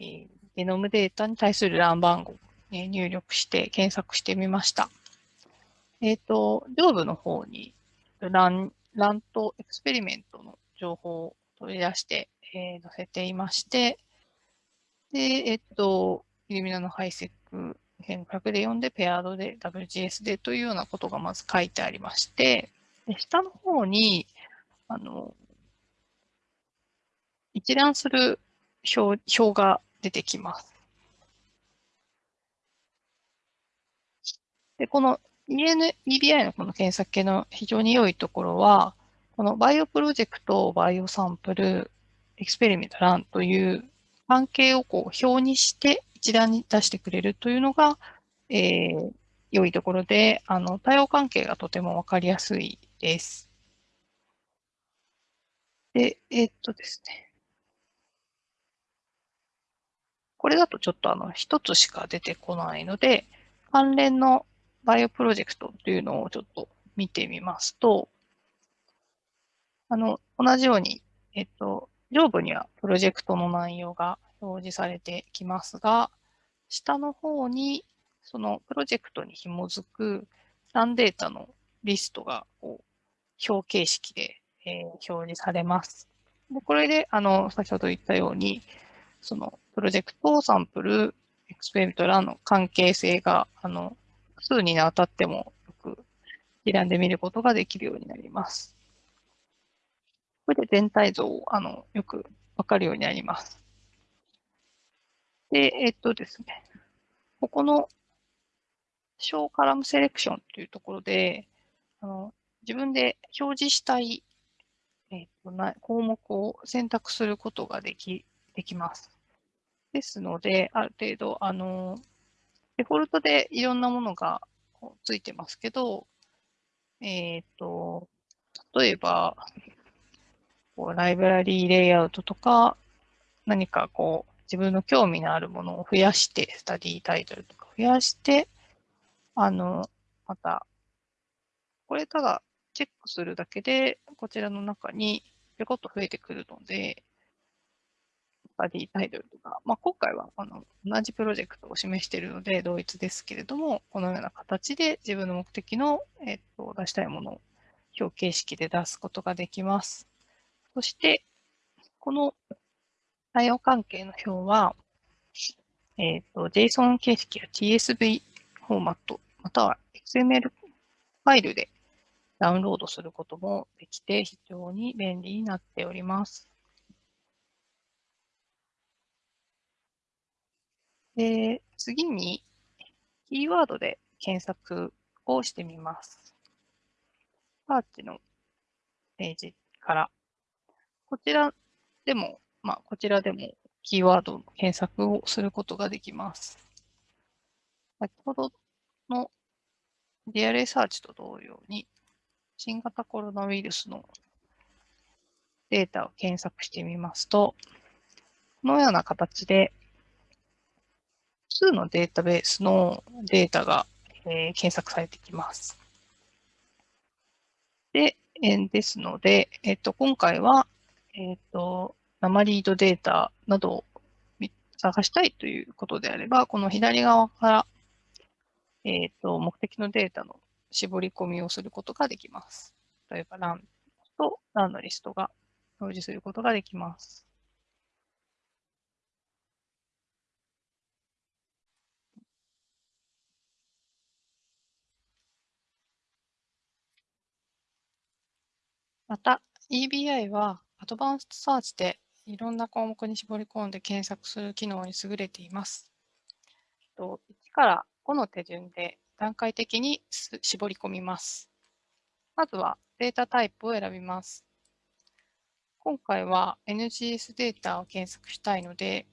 えー、ゲノムデータに対する欄番号え入力して検索してみました。えっ、ー、と、上部の方にラン、ランとエクスペリメントの情報を取り出して、えー、載せていまして、で、えっ、ー、と、イルミナのハイセック1500で読んで、 paired で WGS でというようなことがまず書いてありまして、で下の方に、あの、一覧する表表が出てきます。で、この EN、EBI のこの検索系の非常に良いところは、この BioProject、BioSample、Experiment、Run という関係をこう表にして一覧に出してくれるというのが、えー、良いところで、あの、対応関係がとてもわかりやすいです。で、えー、っとですね。これだとちょっとあの、一つしか出てこないので、関連のバイオプロジェクトというのをちょっと見てみますと、あの、同じように、えっと、上部にはプロジェクトの内容が表示されてきますが、下の方にそのプロジェクトに紐づくランデータのリストがこう表形式で、えー、表示されます。でこれで、あの、先ほど言ったように、そのプロジェクト、サンプル、エクスペリメント、ラの関係性が、あの、数に当たってもよく選んでみることができるようになります。これで全体像をあのよくわかるようになります。で、えっとですね、ここの小カラムセレクションというところで、あの自分で表示したい、えっとな項目を選択することができできます。ですので、ある程度、あの、デフォルトでいろんなものがついてますけど、えっ、ー、と、例えば、こうライブラリーレイアウトとか、何かこう、自分の興味のあるものを増やして、スタディタイトルとか増やして、あの、また、これただチェックするだけで、こちらの中にぴょこっと増えてくるので、バディタイトルとか、まあ、今回はあの同じプロジェクトを示しているので同一ですけれども、このような形で自分の目的の、えっと、出したいものを表形式で出すことができます。そして、この対応関係の表は、えっ、と、JSON 形式や TSV フォーマット、または XML ファイルでダウンロードすることもできて非常に便利になっております。で、次に、キーワードで検索をしてみます。サーチのページから、こちらでも、まあ、こちらでもキーワードの検索をすることができます。先ほどの DRA サーチと同様に、新型コロナウイルスのデータを検索してみますと、このような形で数のデータベースのデータが、えー、検索されてきます。で、えー、ですので、えっ、ー、と、今回は、えっ、と、生リードデータなどを探したいということであれば、この左側から、えっ、と、目的のデータの絞り込みをすることができます。例えば、ランとランのリストが表示することができます。また、EBI はアドバンストサーチでいろんな項目に絞り込んで検索する機能に優れています。1から5の手順で段階的に絞り込みます。まずはデータタイプを選びます。今回は NGS データを検索したいので、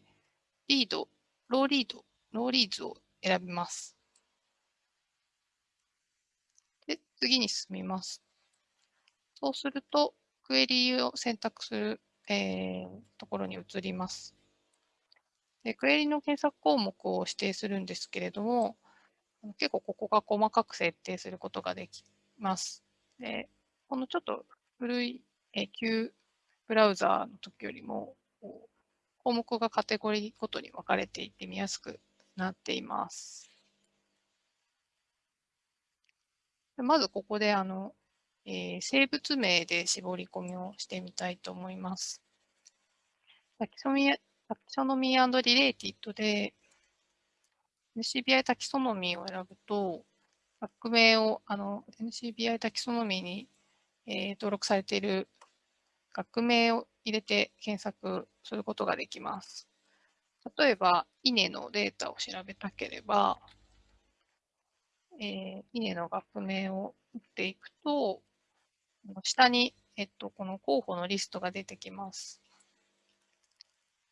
リード、ローリード、ローリーズを選びます。で、次に進みます。そうすると、クエリを選択する、えー、ところに移ります。でクエリの検索項目を指定するんですけれども、結構ここが細かく設定することができます。でこのちょっと古い、え旧ブラウザーの時よりも、項目がカテゴリーごとに分かれていて見やすくなっています。まずここであの、えー、生物名で絞り込みをしてみたいと思います。タキソミタキソノミーリレーティッドで NCBI タキソノミーを選ぶと、学名をあの NCBI タキソノミーに、えー、登録されている学名を入れて検索することができます。例えば、稲のデータを調べたければ、えー、稲の学名を打っていくと、下に、えっと、この候補のリストが出てきます。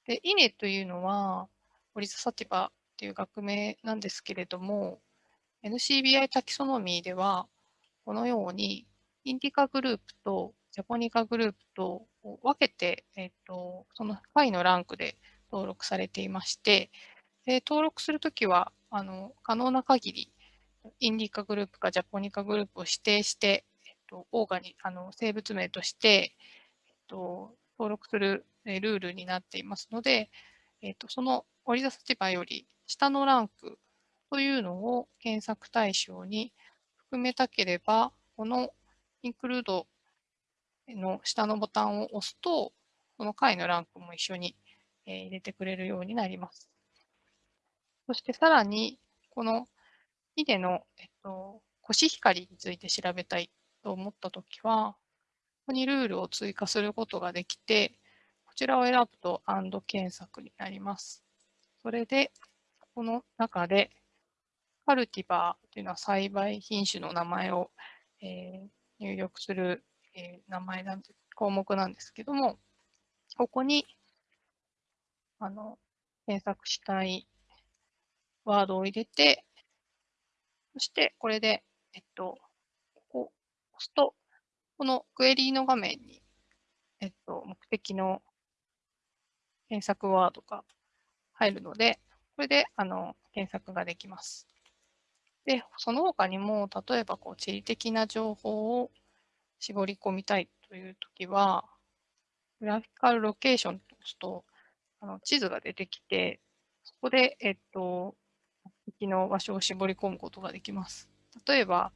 で、稲というのは、オリザサティバっていう学名なんですけれども、NCBI タキソノミーでは、このように、インディカグループとジャポニカグループと分けて、えっと、そのファイのランクで登録されていまして、で登録するときはあの可能な限りインディカグループかジャポニカグループを指定して、と、オーガにあの生物名として、えっと、登録するルールになっていますので、えっと、その折り出す立場より下のランクというのを検索対象に含めたければ、このインクルードの下のボタンを押すと、その回のランクも一緒に入れてくれるようになります。そしてさらに、このヒデの、えっと、コシヒカリについて調べたいと思ったときは、ここにルールを追加することができて、こちらを選ぶと AND 検索になります。それで、この中で、カルティバーというのは栽培品種の名前を、えー、入力する、えー、名前なんて項目なんですけども、ここにあの、検索したいワードを入れて、そしてこれで、えっと、押すと、このクエリーの画面に、えっと、目的の検索ワードが入るので、これで、あの、検索ができます。で、その他にも、例えば、こう、地理的な情報を絞り込みたいというときは、グラフィカルロケーションと押すと、あの地図が出てきて、そこで、えっと、目的の場所を絞り込むことができます。例えば、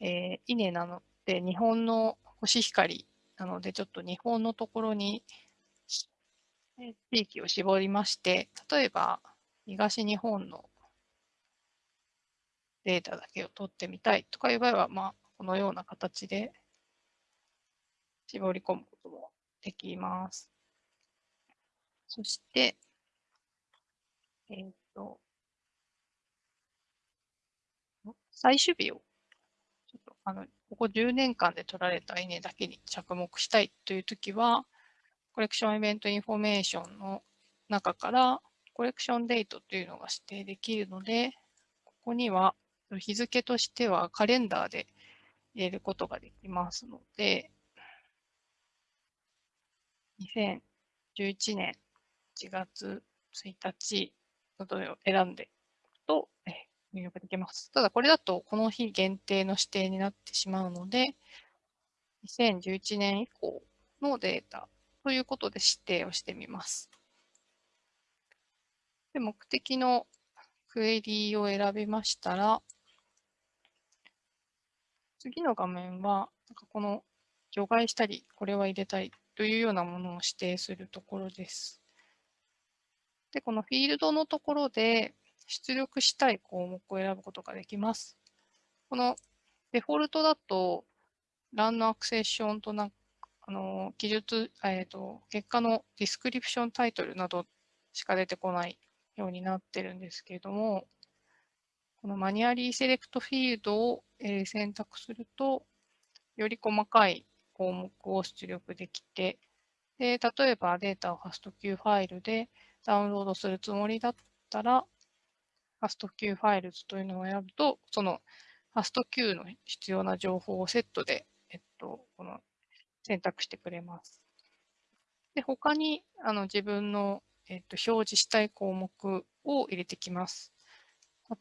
えー、稲なので、日本のコシヒカリなので、ちょっと日本のところに地域を絞りまして、例えば東日本のデータだけを取ってみたいとかいう場合は、まあ、このような形で絞り込むこともできます。そして、えっ、ー、と、採取日を、あの、ここ10年間で取られた稲だけに着目したいというときは、 collection event information の中から、 collection date というのが指定できるので、ここには日付としてはカレンダーで入れることができますので、2011年1月1日のどを選んでおくと、入力できます。ただこれだとこの日限定の指定になってしまうので、2011年以降のデータということで指定をしてみます。で目的のクエリーを選びましたら、次の画面は、なんかこの除外したり、これは入れたいというようなものを指定するところです。で、このフィールドのところで出力したい項目を選ぶことができます。このデフォルトだと、ランのアクセッションとなあの記述、えーと、結果のディスクリプションタイトルなどしか出てこないようになってるんですけれども、このマニュアリーセレクトフィールドを、え、選択すると、より細かい項目を出力できて、で、例えばデータを FASTQ ファイルでダウンロードするつもりだったら、FASTQ ファイルズというのを選ぶと、その FASTQ の必要な情報をセットで、えっと、この選択してくれます。で、他にあの自分の、えっと、表示したい項目を入れてきます。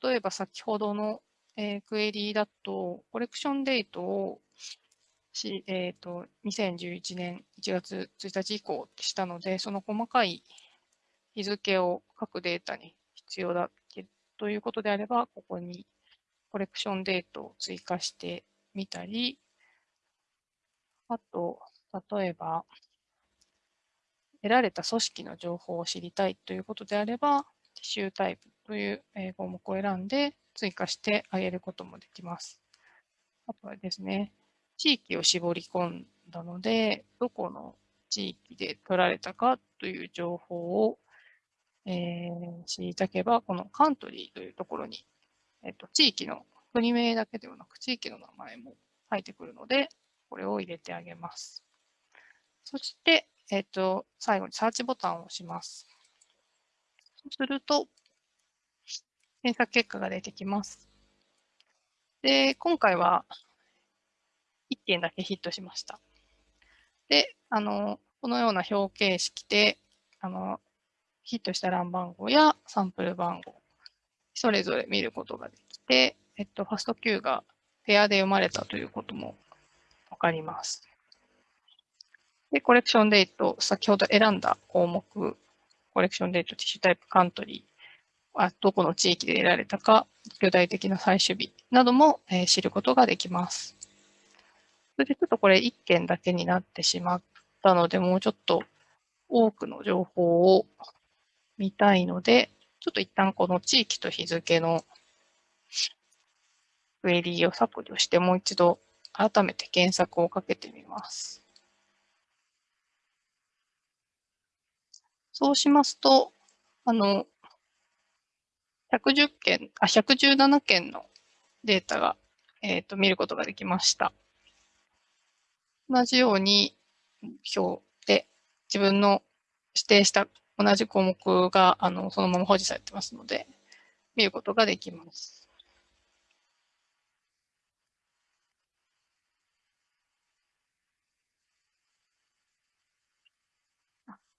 例えば先ほどの、えー、クエリーだと、コレクションデートをし、えっ、ー、と、2011年1月1日以降ってしたので、その細かい日付を各データに必要だということであれば、ここにコレクションデートを追加してみたり、あと、例えば、得られた組織の情報を知りたいということであれば、ティシュータイプという項目を選んで追加してあげることもできます。あとはですね、地域を絞り込んだので、どこの地域で取られたかという情報を、えー、知りたければ、このカントリーというところに、えっと、地域の国名だけではなく、地域の名前も入ってくるので、これを入れてあげます。そして、えっと、最後にサーチボタンを押します。そうすると、検索結果が出てきます。で、今回は1件だけヒットしました。で、あの、このような表形式で、あの、ヒットした欄番号やサンプル番号、それぞれ見ることができて、えっと、ファスト Q がペアで読まれたということもわかります。で、コレクションデート、先ほど選んだ項目、コレクションデート、ティッシュタイプ、カントリー、あどこの地域で得られたか、具体的な採取日なども、えー、知ることができます。それでちょっとこれ1件だけになってしまったので、もうちょっと多くの情報を見たいので、ちょっと一旦この地域と日付のクエリーを削除してもう一度改めて検索をかけてみます。そうしますと、あの、110件、あ、117件のデータが、えっ、ー、と、見ることができました。同じように表で自分の指定した同じ項目があのそのまま保持されてますので、見ることができます。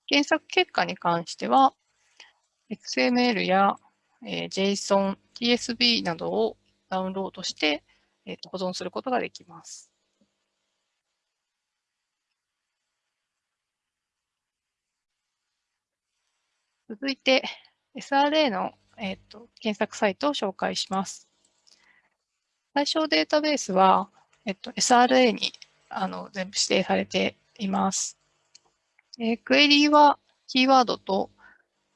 検索結果に関しては、XML や、えー、JSON、TSB などをダウンロードして、えー、と保存することができます。続いて SRA の、えーと、検索サイトを紹介します。対象データベースは、えっと、SRA にあの全部指定されています。えー、クエリーはキーワードと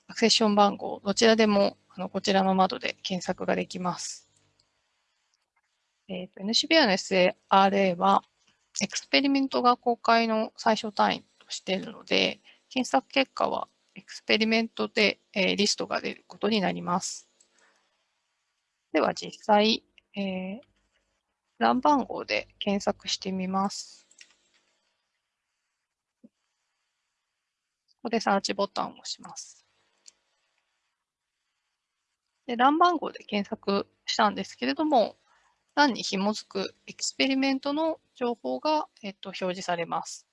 accession 番号、どちらでもあのこちらの窓で検索ができます。えっ、ー、と NCBI の SRA は experiment が公開の最小単位としているので、検索結果は experiment で、えー、リストが出ることになります。では実際、えー、 run 番号で検索してみます。ここでサーチボタンを押します。で欄番号で検索したんですけれども、欄に紐づくエクスペリメントの情報が、えっと、表示されます。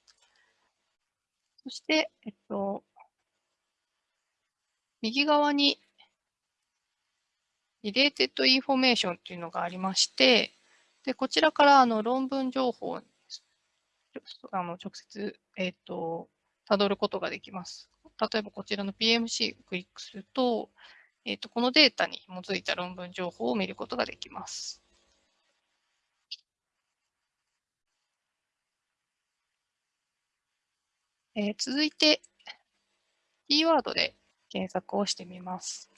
そして、えっと、右側に Related Information というのがありまして、でこちらからあの論文情報にあの直接、えっ、と、辿ることができます。例えばこちらの PMC をクリックすると、えっ、と、このデータに基づいた論文情報を見ることができます。えー、続いて、キーワードで検索をしてみます。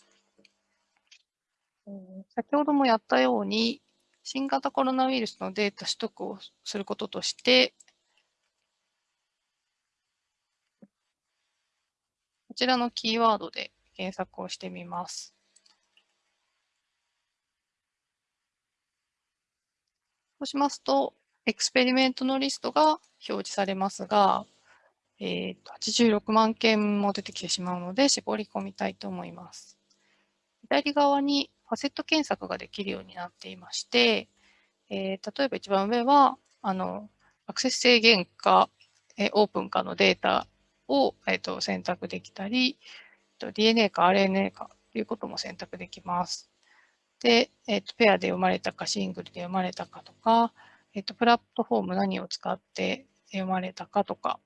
先ほどもやったように、新型コロナウイルスのデータ取得をすることとして、こちらのキーワードで検索をしてみます。そうしますと、エクスペリメントのリストが表示されますが、えー、と86万件も出てきてしまうので、絞り込みたいと思います。左側にファセット検索ができるようになっていまして、えー、例えば一番上は、あの、アクセス制限か、えー、オープンかのデータを、えーと、選択できたり、DNA か RNA かということも選択できます。で、えっ、と、ペアで読まれたか、シングルで読まれたかとか、えっ、と、プラットフォーム何を使って読まれたかとか、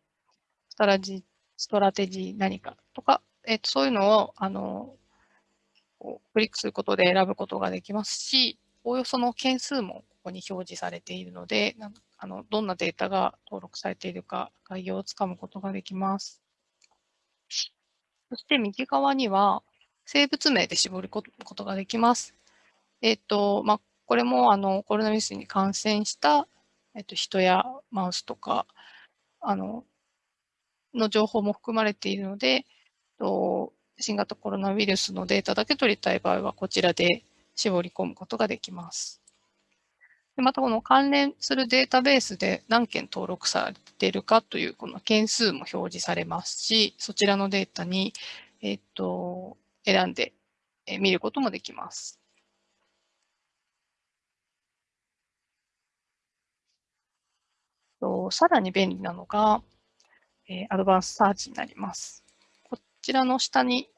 ストラジストラテジー何かとか、えっ、と、そういうのを、あの、クリックすることで選ぶことができますし、おおよその件数もここに表示されているので、あのどんなデータが登録されているか概要をつかむことができます。そして右側には生物名で絞り込むことができます。えっ、と、まあ、これもあのコロナウイルスに感染した、えっ、と、人やマウスとか、あの、の情報も含まれているので、新型コロナウイルスのデータだけ取りたい場合は、こちらで絞り込むことができます。また、この関連するデータベースで何件登録されているかというこの件数も表示されますし、そちらのデータに、えっと、選んで見ることもできます。さらに便利なのが、えアドバンスサーチになります。こちらの下に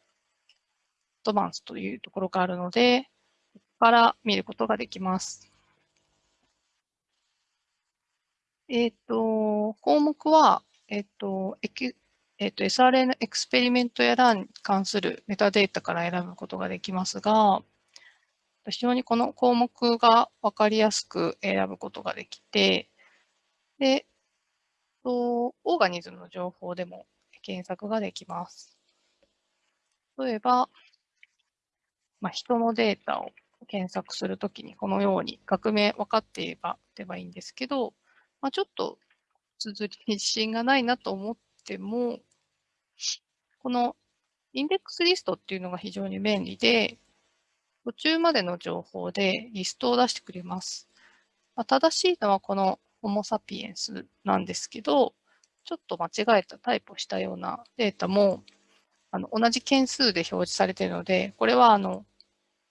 アドバンスというところがあるので、ここから見ることができます。えっ、ー、と、項目は、えっ、ー、と、えっ、ー、と、SRN エクスペリメントやランに関するメタデータから選ぶことができますが、非常にこの項目が分かりやすく選ぶことができて、で、とオーガニズムの情報でも検索ができます。例えば、まあ、人のデータを検索するときにこのように学名分かっていればればいいんですけど、まあ、ちょっと綴りに自信がないなと思っても、このインデックスリストっていうのが非常に便利で、途中までの情報でリストを出してくれます。まあ、正しいのはこのホモ・サピエンスなんですけど、ちょっと間違えたタイプをしたようなデータもあの同じ件数で表示されているので、これはあの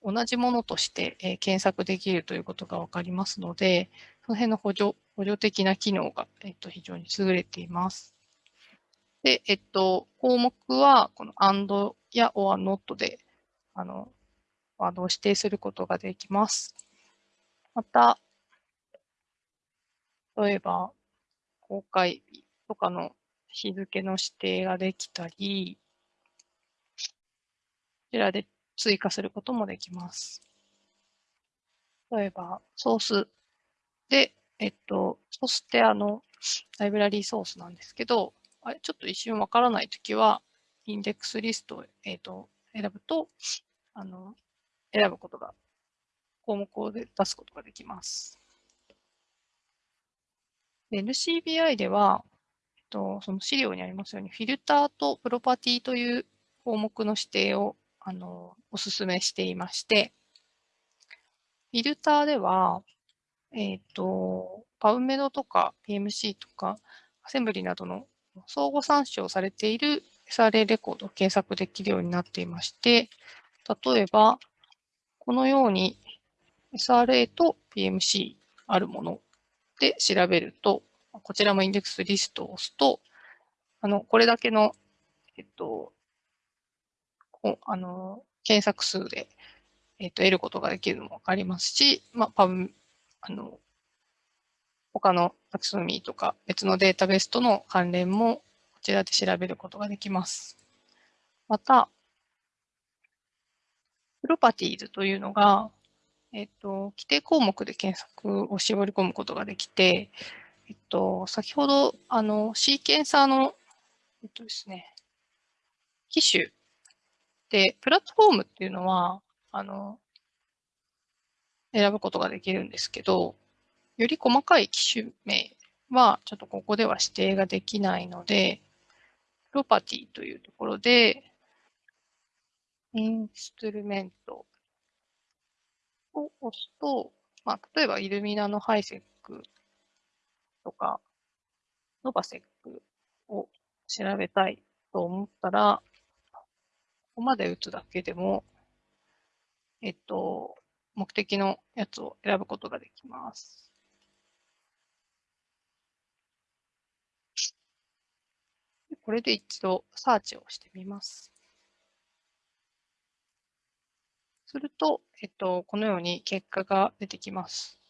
同じものとして、えー、検索できるということがわかりますので、その辺の補助補助的な機能が、えっと、非常に優れています。で、えっと、項目は、この and や or not で、あの、ワードを指定することができます。また、例えば、公開日とかの日付の指定ができたり、こちらで追加することもできます。例えば、ソースで、えっと、そしてあの、ライブラリーソースなんですけど、あれ、ちょっと一瞬わからないときは、インデックスリストを、えっと、選ぶと、あの、選ぶことが、項目を出すことができます。NCBI では、えっと、その資料にありますように、フィルターとプロパティという項目の指定をあのお勧めしていまして、フィルターでは、えっ、と、パウメドとか PMC とか、アセンブリなどの相互参照されている SRA レコードを検索できるようになっていまして、例えば、このように SRA と PMC あるもので調べると、こちらもインデックスリストを押すと、あの、これだけの、えっと、あの、検索数で、えっと、得ることができるのもわかりますし、まあ、パブあの、他のタクソミーとか別のデータベースとの関連もこちらで調べることができます。また、プロパティーズというのが、えっと、規定項目で検索を絞り込むことができて、えっと、先ほど、あの、シーケンサーの、えっとですね、機種で、プラットフォームっていうのは、あの、選ぶことができるんですけど、より細かい機種名はちょっとここでは指定ができないので、プロパティというところで、インストゥルメントを押すと、まあ、例えばイルミナのハイセックとか、ノバセックを調べたいと思ったら、ここまで打つだけでも、えっと、目的のやつを選ぶことができます。これで一度サーチをしてみます。すると、えっと、このように結果が出てきます。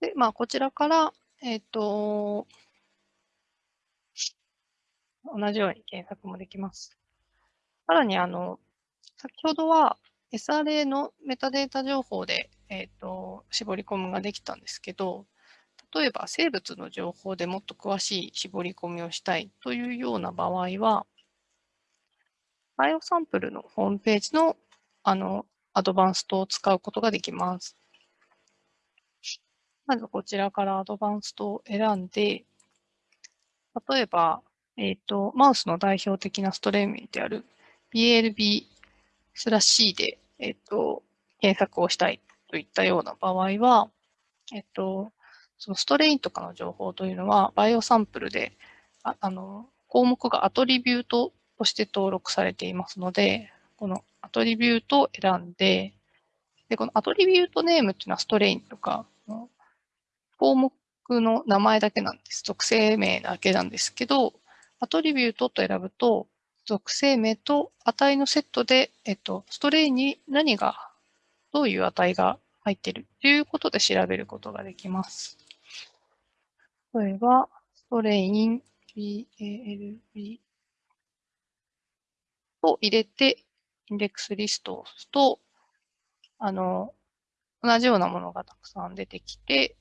で、まあ、こちらから、えっと、同じように検索もできます。さらに、あの、先ほどは SRA のメタデータ情報で、えっ、と、絞り込みができたんですけど、例えば生物の情報でもっと詳しい絞り込みをしたいというような場合は、バイオサンプルのホームページのあのアドバンストを使うことができます。まずこちらからアドバンストを選んで、例えば、えっ、ー、と、マウスの代表的なストレーミングである BLB スラッシーで、えっ、ー、と、検索をしたいといったような場合は、えっ、ー、と、そのストレインとかの情報というのは、バイオサンプルで、ああの、項目がアトリビュートとして登録されていますので、このアトリビュートを選んで、で、このアトリビュートネームっていうのはストレインとか、項目の名前だけなんです。属性名だけなんですけど、アトリビュートと選ぶと、属性名と値のセットで、えっと、ストレインに何が、どういう値が入っているということで調べることができます。例えば、ストレイン BALB と入れて、インデックスリストを押すと、あの、同じようなものがたくさん出てきて、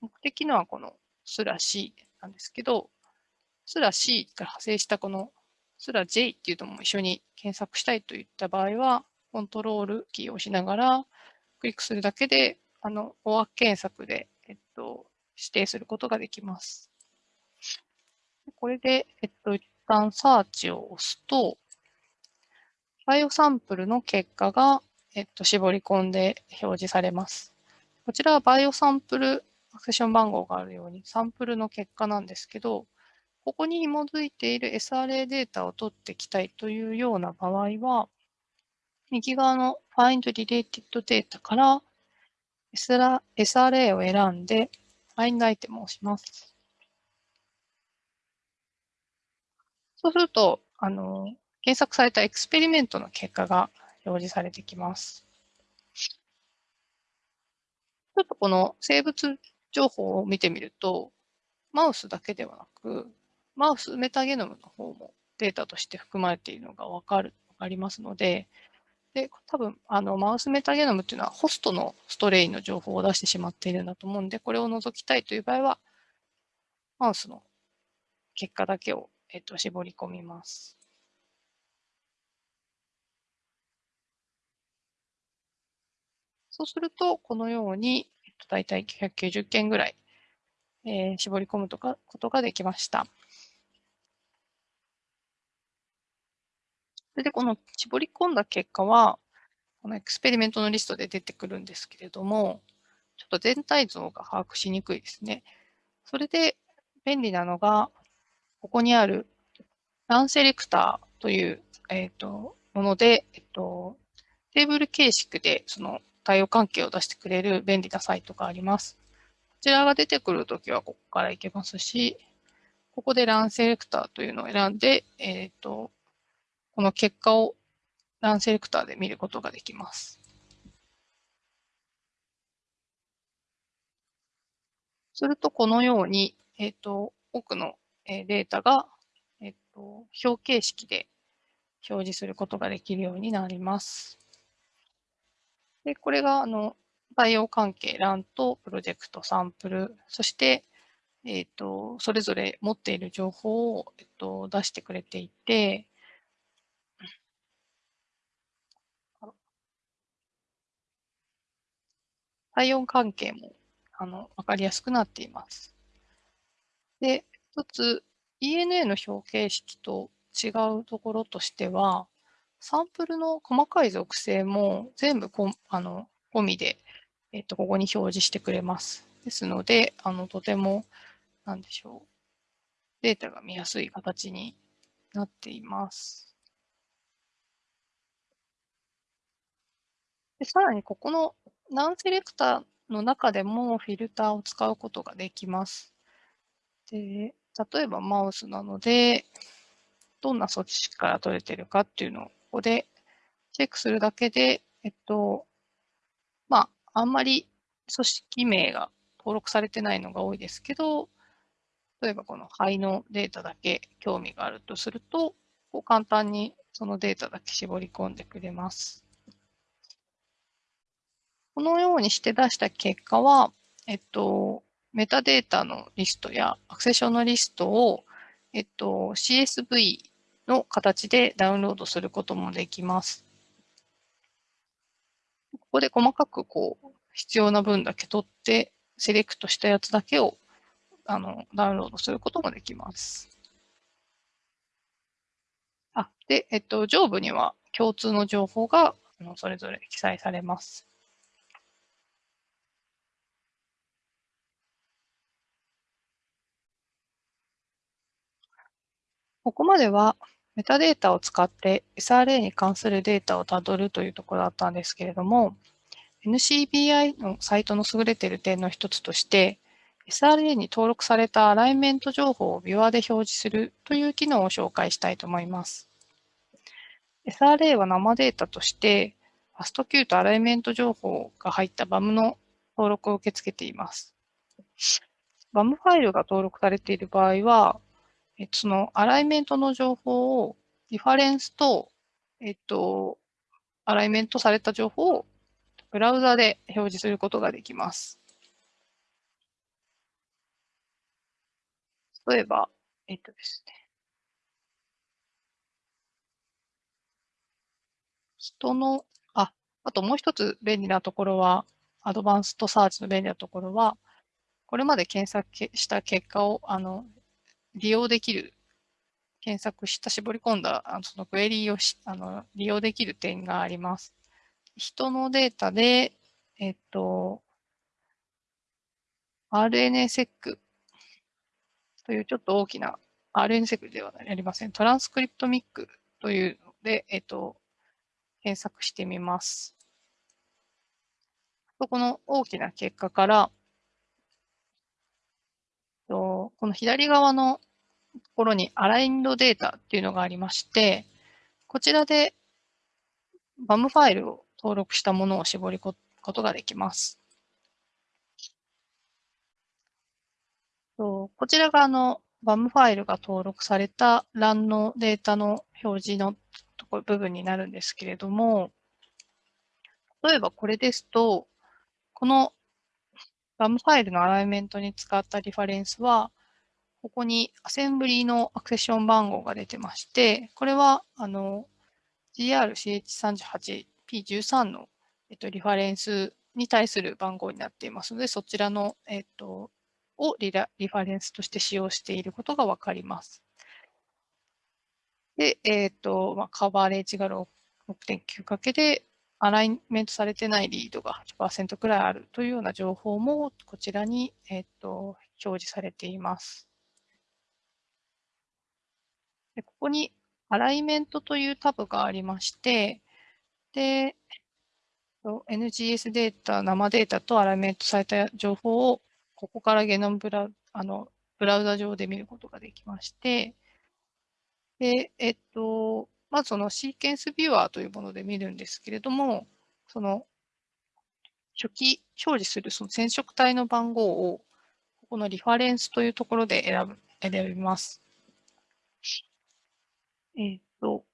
目的のはこのスラ C なんですけど、スラ C から派生したこのスラ J っていうのも一緒に検索したいといった場合は、コントロールキーを押しながら、クリックするだけで、あの、大枠検索で、えっと、指定することができます。これで、えっと、一旦サーチを押すと、バイオサンプルの結果が、えっと、絞り込んで表示されます。こちらはバイオサンプルアクセション番号があるように、サンプルの結果なんですけど、ここに紐づいている SRA データを取っていきたいというような場合は、右側の Find Related Data から SRA を選んで Find アイテムを押します。そうすると、あの、検索されたエクスペリメントの結果が表示されてきます。ちょっとこの生物情報を見てみると、マウスだけではなく、マウスメタゲノムの方もデータとして含まれているのがわかる、わかりますので、で、多分、あの、マウスメタゲノムっていうのはホストのストレインの情報を出してしまっているんだと思うんで、これを除きたいという場合は、マウスの結果だけを、えっと、絞り込みます。そうすると、このように、えっと、大体990件ぐらい、えー、絞り込むとかことができました。れでこの絞り込んだ結果は、このエクスペリメントのリストで出てくるんですけれども、ちょっと全体像が把握しにくいですね。それで便利なのが、ここにあるランセレクターという、えっ、ー、ともので、えっ、と、テーブル形式でその対応関係を出してくれる便利なサイトがあります。こちらが出てくるときはここから行けますし、ここでランセレクターというのを選んで、えっ、ー、と、この結果をランセレクターで見ることができます。すると、このように、えっ、ー、と、多くのデータが、えっ、ー、と、表形式で表示することができるようになります。で、これが、あの、バイオ関係、ランとプロジェクト、サンプル、そして、えっ、ー、と、それぞれ持っている情報を、えっと、出してくれていて、体温関係もあの分かりやすくなっています。で、一つ ENA の表形式と違うところとしては、サンプルの細かい属性も全部こあの込みでえっと、ここに表示してくれます。ですので、あの、とても、なんでしょう。データが見やすい形になっています。でさらに、ここのナンセレクターの中でもフィルターを使うことができます。で、例えばマウスなので、どんな措置から取れてるかっていうのをここでチェックするだけで、えっと、まあ、あんまり組織名が登録されてないのが多いですけど、例えばこの肺のデータだけ興味があるとすると、こう簡単にそのデータだけ絞り込んでくれます。このようにして出した結果は、えっと、メタデータのリストやアクセションのリストを、えっと、CSV の形でダウンロードすることもできます。ここで細かくこう、必要な分だけ取って、セレクトしたやつだけをあのダウンロードすることもできます。あ、で、えっと、上部には共通の情報がそれぞれ記載されます。ここまではメタデータを使って SRA に関するデータをたどるというところだったんですけれども、NCBI のサイトの優れている点の一つとして、SRA に登録されたアライメント情報をビュアで表示するという機能を紹介したいと思います。SRA は生データとして、ファスト Q とアライメント情報が入った BAM の登録を受け付けています。BAM ファイルが登録されている場合は、えっと、そのアライメントの情報をリファレンスと、えっと、アライメントされた情報をブラウザで表示することができます。例えば、えっとですね。人の、あ、あともう一つ便利なところは、アドバンストサーチの便利なところは、これまで検索した結果をあの利用できる、検索した絞り込んだあのそのクエリーをしあの利用できる点があります。人のデータで、えっと、RNSEC というちょっと大きな RNSEC ではありません。トランスクリプトミックというので、えっと、検索してみます。この大きな結果から、この左側のところにアラインドデータっていうのがありまして、こちらで BAM ファイルを登録したものを絞り込むことができます。こちらがあの BAM ファイルが登録された LAN のデータの表示のところ部分になるんですけれども、例えばこれですと、この BAM ファイルのアライメントに使ったリファレンスは、ここにアセンブリーのアクセション番号が出てまして、これは、あの、GRCH38P13 の、えっと、リファレンスに対する番号になっていますので、そちらの、えっと、をリラリファレンスとして使用していることがわかります。で、えっ、と、まあ、カバーレージが6.9かけで、アライメントされてないリードが8%くらいあるというような情報もこちらに、えっ、と、表示されています。でここにアライメントというタブがありまして、で、NGS データ、生データとアライメントされた情報を、ここからゲノムブラあのブラウザ上で見ることができまして、で、えっと、まずそのシーケンスビューアーというもので見るんですけれども、その初期表示するその染色体の番号を、ここのリファレンスというところで選ぶ選びます。えっ、と、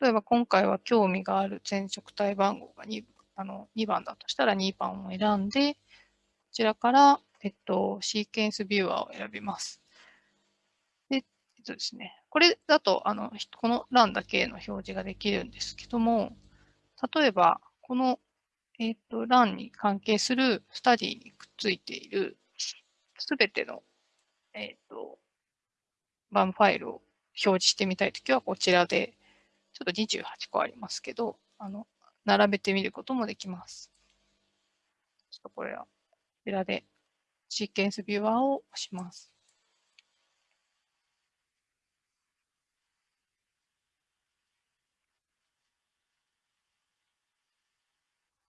例えば今回は興味がある染色体番号が 2, あの2番だとしたら2番を選んで、こちらから、えっと、シーケンスビューアーを選びます。で、えっとですね、これだと、あの、この欄だけの表示ができるんですけども、例えば、この、えっと、欄に関係するスタディにくっついているすべての、えっと、バンファイルを表示してみたいときはこちらで、ちょっと28個ありますけど、あの、並べてみることもできます。ちょっとこれは、こちらでシーケンスビューアーを押します。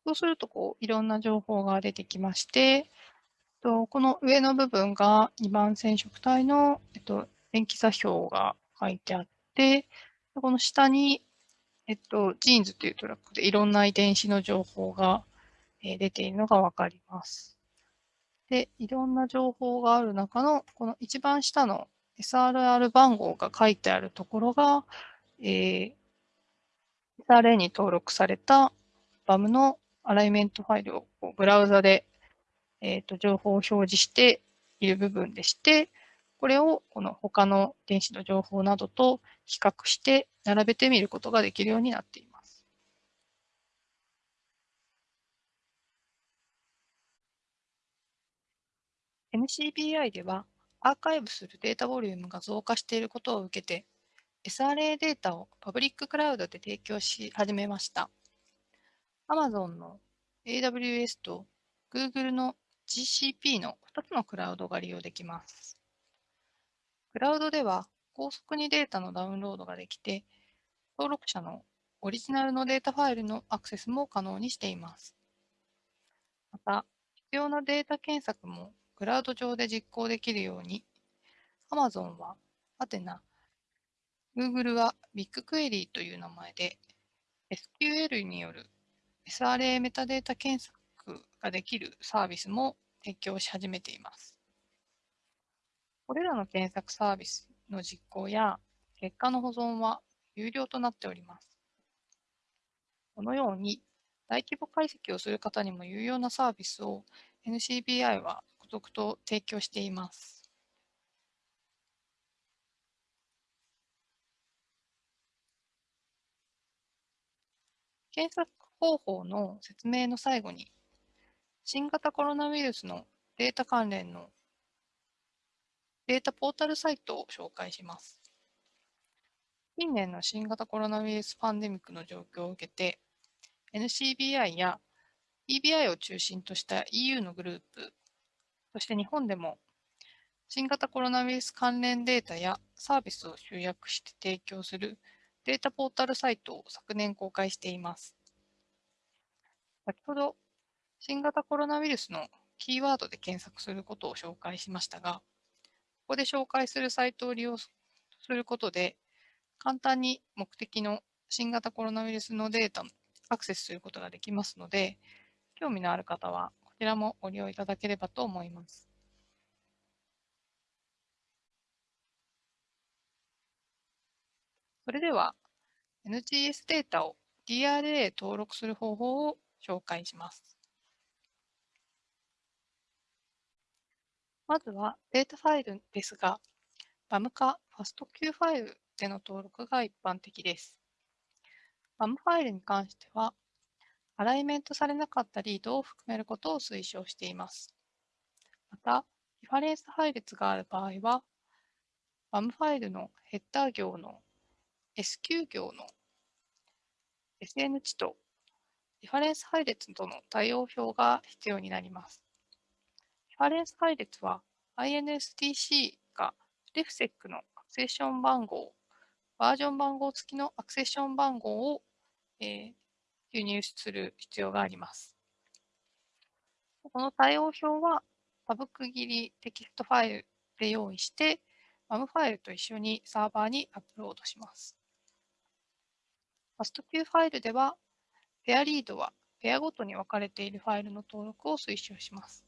そうすると、こう、いろんな情報が出てきまして、とこの上の部分が2番染色体の、えっと、塩基座標が書いてあって、この下に、えっと、 genes というトラックでいろんな遺伝子の情報が、え出ているのがわかります。で、いろんな情報がある中の、この一番下の SRR 番号が書いてあるところが、えー、SRA に登録された BAM のアライメントファイルをブラウザで、えーと、情報を表示している部分でして、これをこの他の遺伝子の情報などと比較して並べてみることができるようになっています。NCBI ではアーカイブするデータボリュームが増加していることを受けて SRA データをパブリッククラウドで提供し始めました。Amazon の AWS と Google の GCP の2つのクラウドが利用できます。クラウドでは高速にデータのダウンロードができて、登録者のオリジナルのデータファイルのアクセスも可能にしています。また、必要なデータ検索もクラウド上で実行できるように、Amazon はアテナ、Google は BigQuery という名前で SQL による SRA メタデータ検索ができるサービスも提供し始めています。これらの検索サービスの実行や結果の保存は有料となっております。このように大規模解析をする方にも有用なサービスを NCBI は孤独と提供しています。検索方法の説明の最後に、新型コロナウイルスのデータ関連のデータポータルサイトを紹介します。近年の新型コロナウイルスパンデミックの状況を受けて、NCBI や EBI を中心とした EU のグループ、そして日本でも新型コロナウイルス関連データやサービスを集約して提供するデータポータルサイトを昨年公開しています。先ほど新型コロナウイルスのキーワードで検索することを紹介しましたが、ここで紹介するサイトを利用することで、簡単に目的の新型コロナウイルスのデータにアクセスすることができますので、興味のある方はこちらもご利用いただければと思います。それでは NGS データを DRA 登録する方法を紹介します。まずはデータファイルですが、BAM か FASTQ ファイルでの登録が一般的です。BAM ファイルに関しては、アライメントされなかったリードを含めることを推奨しています。また、リファレンス配列がある場合は、BAM ファイルのヘッダー行の SQ 行の SN 値とリファレンス配列との対応表が必要になります。リファレンス配列は INSTC が RefSec のアクセッション番号、バージョン番号付きのアクセッション番号を、えー、輸入する必要があります。この対応表はタブ区切りテキストファイルで用意して、MAM ファイルと一緒にサーバーにアップロードします。FastQ ファイルではペアリードはペアごとに分かれているファイルの登録を推奨します。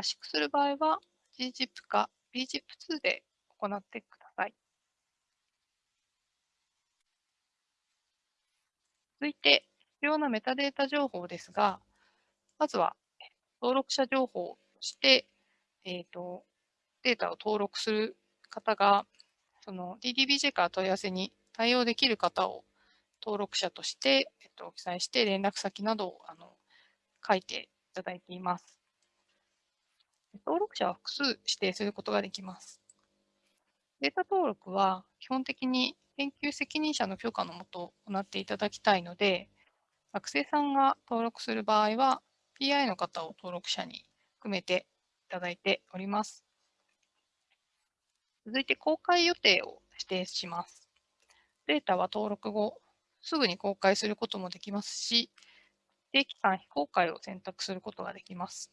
圧縮する場合は gzip か bzip2 で行ってください。続いて、必要なメタデータ情報ですが、まずは登録者情報として、えーと、データを登録する方が、その DDBJ から問い合わせに対応できる方を登録者として、えっと、記載して連絡先などをあの書いていただいています。登録者は複数指定することができます。データ登録は基本的に研究責任者の許可のもと行っていただきたいので、学生さんが登録する場合は PI の方を登録者に含めていただいております。続いて公開予定を指定します。データは登録後、すぐに公開することもできますし、定期間非公開を選択することができます。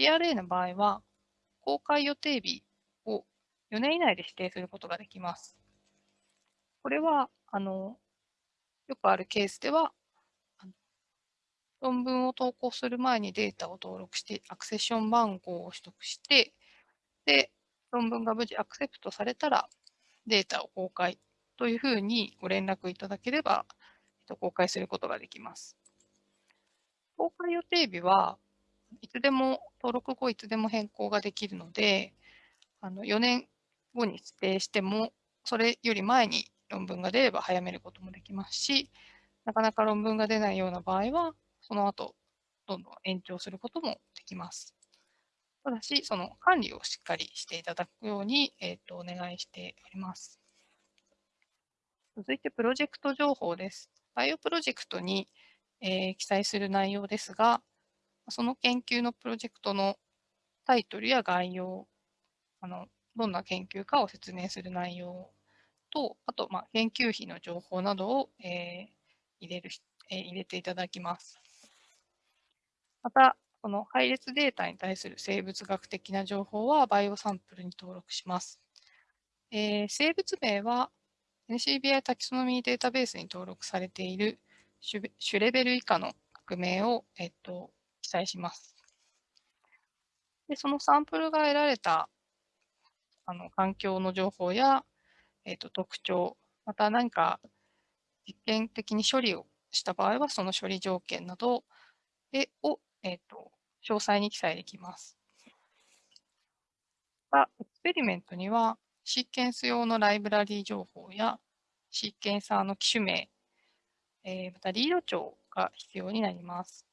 DRA の場合は、公開予定日を4年以内で指定することができます。これは、あの、よくあるケースでは、論文を投稿する前にデータを登録して、アクセッション番号を取得して、で、論文が無事アクセプトされたらデータを公開というふうにご連絡いただければ、公開することができます。公開予定日はいつでも、登録後いつでも変更ができるので、あの4年後に指定しても、それより前に論文が出れば早めることもできますし、なかなか論文が出ないような場合は、その後、どんどん延長することもできます。ただし、その管理をしっかりしていただくように、えーと、お願いしております。続いて、プロジェクト情報です。バイオプロジェクトに、えー、記載する内容ですが、その研究のプロジェクトのタイトルや概要、あのどんな研究かを説明する内容と、あと、まあ、研究費の情報などを、えー、入れる、えー、入れていただきます。また、この配列データに対する生物学的な情報はバイオサンプルに登録します。えー、生物名は NCBI タキソノミーデータベースに登録されている種レベル以下の学名を、えっと、載します。でそのサンプルが得られたあの環境の情報や、えっと、特徴、また何か実験的に処理をした場合は、その処理条件などをえ、ー、と、詳細に記載できます。またエクスペリメントには、シーケンス用のライブラリー情報や、シーケンサーの機種名、えー、またリード帳が必要になります。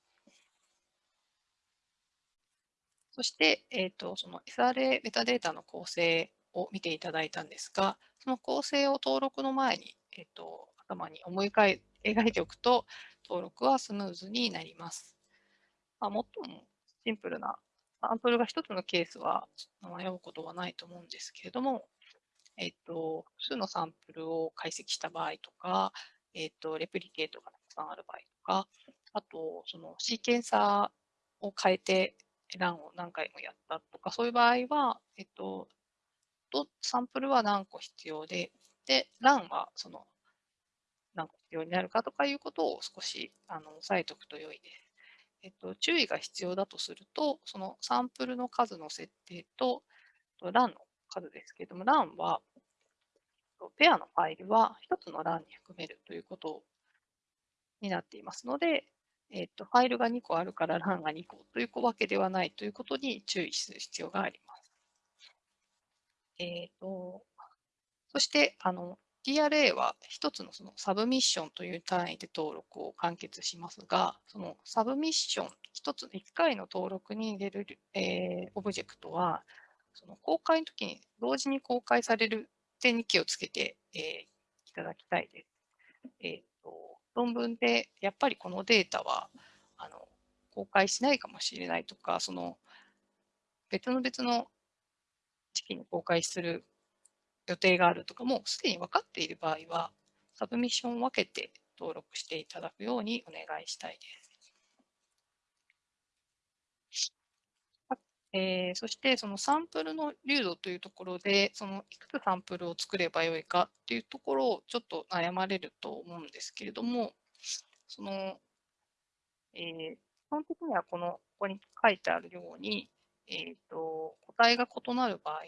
そして、えーと、その SRA メタデータの構成を見ていただいたんですが、その構成を登録の前に、えーと頭に思い描いておくと、登録はスムーズになります。まあ、最もシンプルなサンプルが一つのケースは迷うことはないと思うんですけれども、えっ、と、複数のサンプルを解析した場合とか、えっ、と、レプリケートがたくさんある場合とか、あと、そのシーケンサーを変えてランを何回もやったとか、そういう場合は、えっと、サンプルは何個必要で、で、ランはその何個必要になるかとかいうことを少しあの押さえておくと良いです。えっと、注意が必要だとすると、そのサンプルの数の設定と、run の数ですけれども、 run は、ペアのファイルは1つの run に含めるということになっていますので、えっと、ファイルが2個あるから run が2個というわけではないということに注意する必要があります。えっ、と、そして、あの、TRA は一つのその submission という単位で登録を完結しますが、その submission、一つ、一回の登録に入れる、えー、オブジェクトは、その公開の時に同時に公開される点に気をつけて、えー、いただきたいです。えー、論文でやっぱりこのデータはあの公開しないかもしれないとか、その別の別の時期に公開する予定があるとかもすでに分かっている場合は、サブミッションを分けて登録していただくようにお願いしたいです。えー、そして、そのサンプルの流度というところで、そのいくつサンプルを作ればよいかっていうところをちょっと悩まれると思うんですけれども、その、えー、基本的にはこの、ここに書いてあるように、えっ、ー、と、個体が異なる場合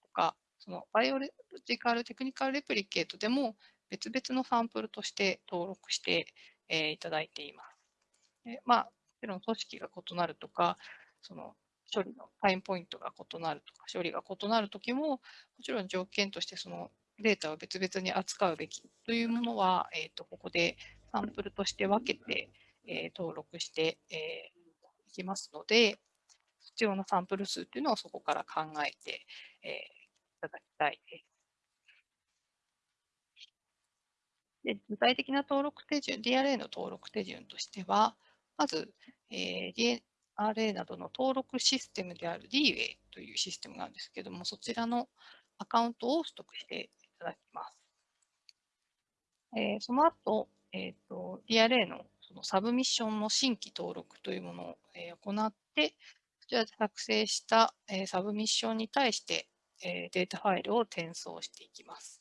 とか、そのバイオロジカルテクニカルレプリケートでも別々のサンプルとして登録して、えー、いただいています。でまあ、もちろん組織が異なるとか、その処理のタイムポイントが異なるとか、処理が異なるときも、もちろん条件としてそのデータを別々に扱うべきというものは、えーと、ここでサンプルとして分けて、えー、登録して、えー、いきますので、必要なサンプル数というのをそこから考えて、えーただきたいです。で具体的な登録手順、DRA の登録手順としては、まず、えー、RA などの登録システムである DWay というシステムなんですけども、そちらのアカウントを取得していただきます。えー、その後、えーと、DRA のそのサブミッションの新規登録というものを、えー、行って、こちらで作成した、えー、サブミッションに対して、えー、データファイルを転送していきます。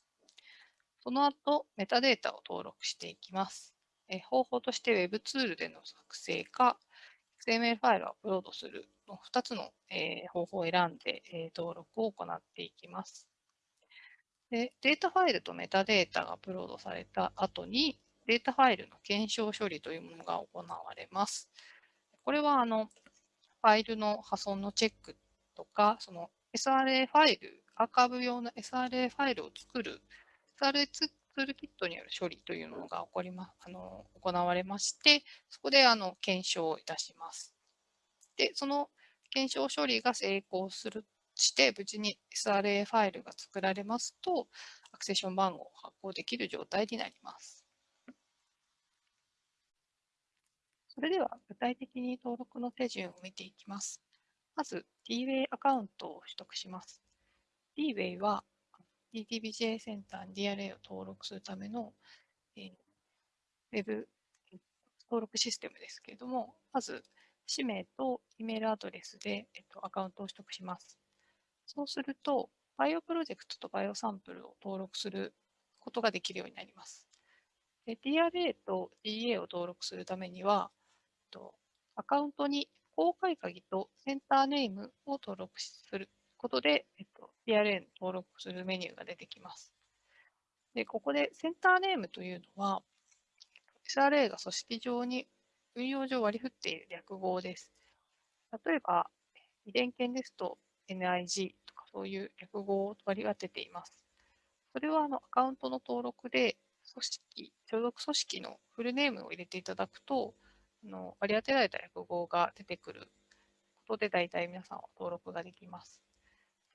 その後、メタデータを登録していきます。えー、方法として Web ツールでの作成か、XML ファイルをアップロードするの2つの、えー、方法を選んで、えー、登録を行っていきます。でデータファイルとメタデータがアップロードされた後に、データファイルの検証処理というものが行われます。これはあのファイルの破損のチェックとか、その SRA ファイル、アーカイブ用の SRA ファイルを作る SRA ツールキットによる処理というのが起こりまあの行われまして、そこであの検証をいたします。で、その検証処理が成功するして、無事に SRA ファイルが作られますと、アクセション番号を発行できる状態になります。それでは具体的に登録の手順を見ていきます。まず、DWay アカウントを取得します。DWay は DTBJ センターに DRA を登録するための、えー、ウェブ登録システムですけれども、まず、氏名と E メールアドレスで、えっと、アカウントを取得します。そうすると、バイオプロジェクトとバイオサンプルを登録することができるようになります。DRA と DA を登録するためには、アカウントに公開鍵とセンターネームを登録することで、えっと、DRA に登録するメニューが出てきます。で、ここでセンターネームというのは、SRA が組織上に運用上割り振っている略語です。例えば、遺伝研ですと NIG とかそういう略語を割り当てています。それはあのアカウントの登録で組織、所属組織のフルネームを入れていただくと、あの割り当てられた略語が出てくることで大体皆さんは登録ができます。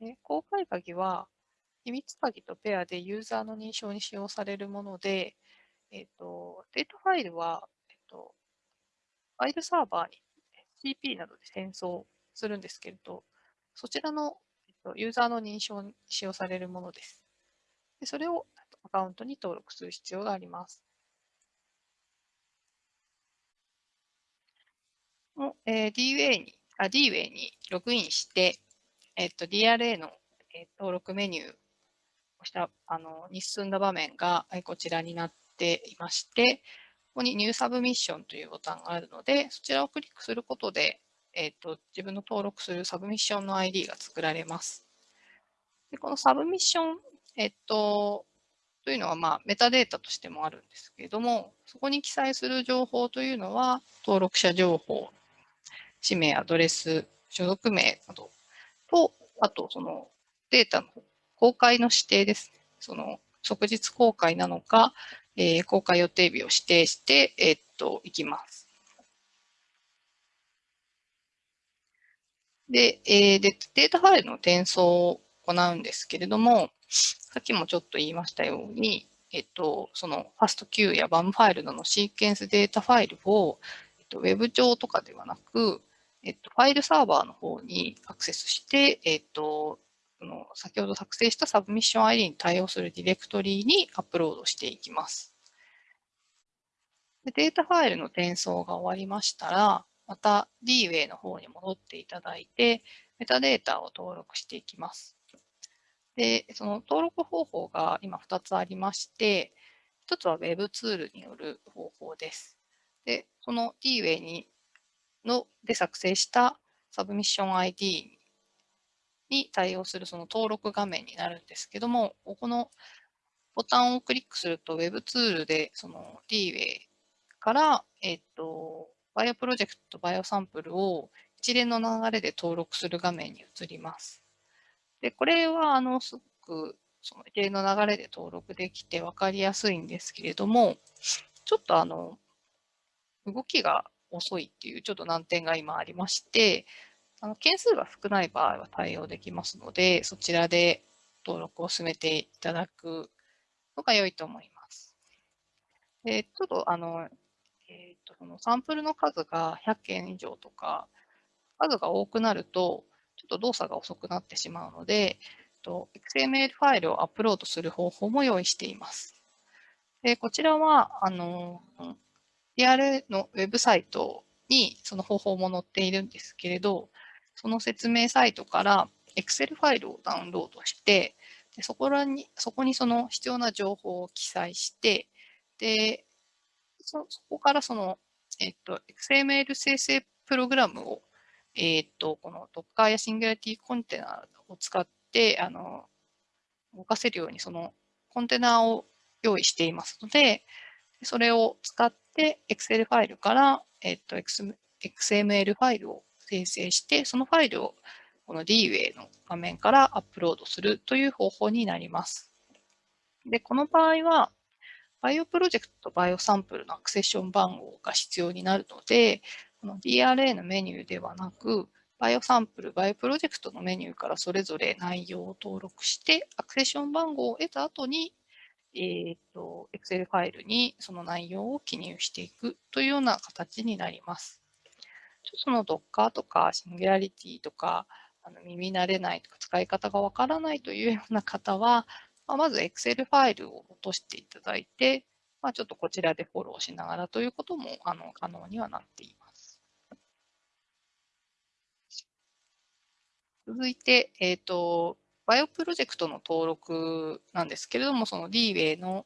で公開鍵は秘密鍵とペアでユーザーの認証に使用されるもので、えっ、ー、と、データファイルは、えっ、ー、と、ファイルサーバーに CP などで転送するんですけれど、そちらのえー、とユーザーの認証に使用されるものです。でそれをアカウントに登録する必要があります。えー、DWay に、あ、DWay にログインして、えっと、DRA の、え、登録メニューをしたあのに進んだ場面がこちらになっていまして、ここに New Submission というボタンがあるので、そちらをクリックすることで、えっ、と、自分の登録するサブミッションの ID が作られます。でこのサブミッション、えっ、と、というのは、まあ、メタデータとしてもあるんですけれども、そこに記載する情報というのは、登録者情報、氏名、アドレス、所属名などと、あと、そのデータの公開の指定です。その即日公開なのか、えー、公開予定日を指定して、えー、っと、いきます。で、えー、で、データファイルの転送を行うんですけれども、さっきもちょっと言いましたように、えっと、その FASTQ や BAM ファイルなどのシーケンスデータファイルを、えっと、Web 上とかではなく、えっと、ファイルサーバーの方にアクセスして、えっと、その先ほど作成したサブミッション ID に対応するディレクトリにアップロードしていきます。でデータファイルの転送が終わりましたら、また DWay の方に戻っていただいて、メタデータを登録していきます。で、その登録方法が今2つありまして、1つは Web ツールによる方法です。で、その DWay にので作成したサブミッション ID に対応するその登録画面になるんですけども、このボタンをクリックすると Web ツールでその DWay から、えっと、バイオプロジェクトバイオサンプルを一連の流れで登録する画面に移ります。で、これは、あの、すごく、その一連の流れで登録できて分かりやすいんですけれども、ちょっとあの、動きが遅いっていうちょっと難点が今ありまして、あの件数が少ない場合は対応できますので、そちらで登録を進めていただくのが良いと思います。でちょっとあのえーと、そのサンプルの数が100件以上とか、数が多くなると、ちょっと動作が遅くなってしまうので、XML ファイルをアップロードする方法も用意しています。でこちらは、あの、DRA のウェブサイトにその方法も載っているんですけれど、その説明サイトから Excel ファイルをダウンロードして、でそこらにそこにその必要な情報を記載して、でそそこからその、えっと、XML 生成プログラムを、えっと、この Docker や Singularity コンテナを使って、あの、動かせるようにそのコンテナを用意していますので、それを使って Excel ファイルから、えっと、XML ファイルを生成して、そのファイルをこの DWay の画面からアップロードするという方法になります。で、この場合は、バイオプロジェクトとバイオサンプルの accession 番号が必要になるので、この DRA のメニューではなく、 BioSample、BioProject のメニューからそれぞれ内容を登録して、 accession 番号を得た後に、えっ、ー、と、Excel ファイルにその内容を記入していくというような形になります。その Docker とか Singularity とか、あの耳慣れないとか使い方がわからないというような方は、まあ、まず Excel ファイルを落としていただいて、まあ、ちょっとこちらでフォローしながらということもあの可能にはなっています。続いて、えっ、ー、と、 BioProject の登録なんですけれども、その DWay の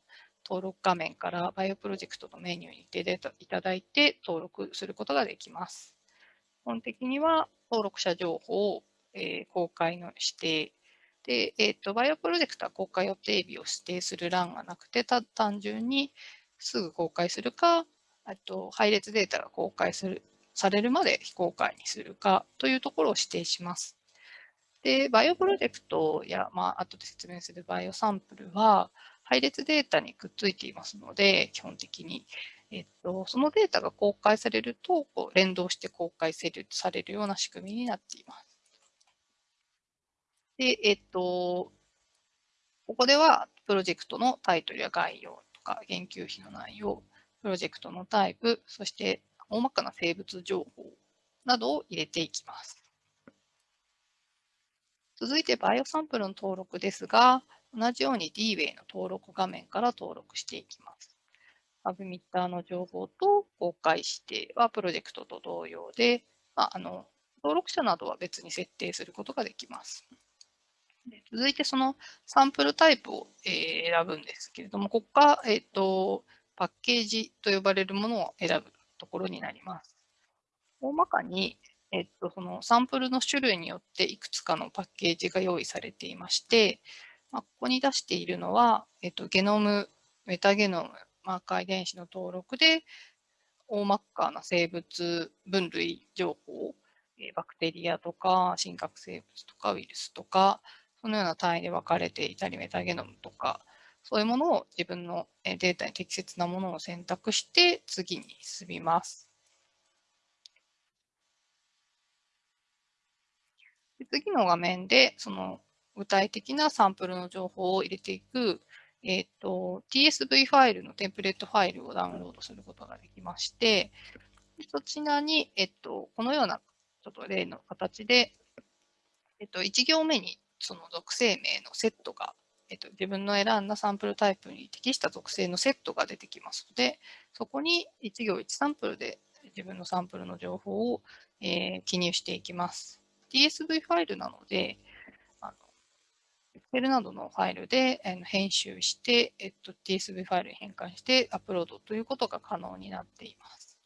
登録画面から BioProject のメニューに出ていただいて登録することができます。基本的には登録者情報を、え、公開の指定で、え、ー、と、 BioProject は公開予定日を指定する欄がなくて、た単純にすぐ公開するか、あと配列データが公開するされるまで非公開にするかというところを指定します。で、 BioProject や、まあ、後で説明する BioSample は、配列データにくっついていますので、基本的に。えっと、そのデータが公開されると、こう連動して公開されるような仕組みになっています。で、えっと、ここではプロジェクトのタイトルや概要とか研究費の内容、プロジェクトのタイプ、そして大まかな生物情報などを入れていきます。続いてバイオサンプルの登録ですが、同じように DWay の登録画面から登録していきます。アブミッターの情報と公開指定はプロジェクトと同様で、まあ、あの登録者などは別に設定することができます。で続いてそのサンプルタイプを、え選ぶんですけれども、ここから、えーと、パッケージと呼ばれるものを選ぶところになります。大まかに、えっと、そのサンプルの種類によっていくつかのパッケージが用意されていまして、まあ、ここに出しているのは、えっと、ゲノム、メタゲノム、マーカー遺伝子の登録で、大まかな生物分類情報、えバクテリアとか、真核生物とか、ウイルスとか、そのような単位で分かれていたり、メタゲノムとか、そういうものを自分のデータに適切なものを選択して次に進みます。次の画面で、その具体的なサンプルの情報を入れていく、えっ、ー、と、TSV ファイルのテンプレートファイルをダウンロードすることができまして、そちらに、えっと、このようなちょっと例の形で、えっと、1行目にその属性名のセットが、えっと、自分の選んだサンプルタイプに適した属性のセットが出てきますので、そこに1行1サンプルで自分のサンプルの情報を、えー、記入していきます。TSV ファイルなので、あの Excel などのファイルで、編集して、えっと、TSV ファイルに変換してアップロードということが可能になっています。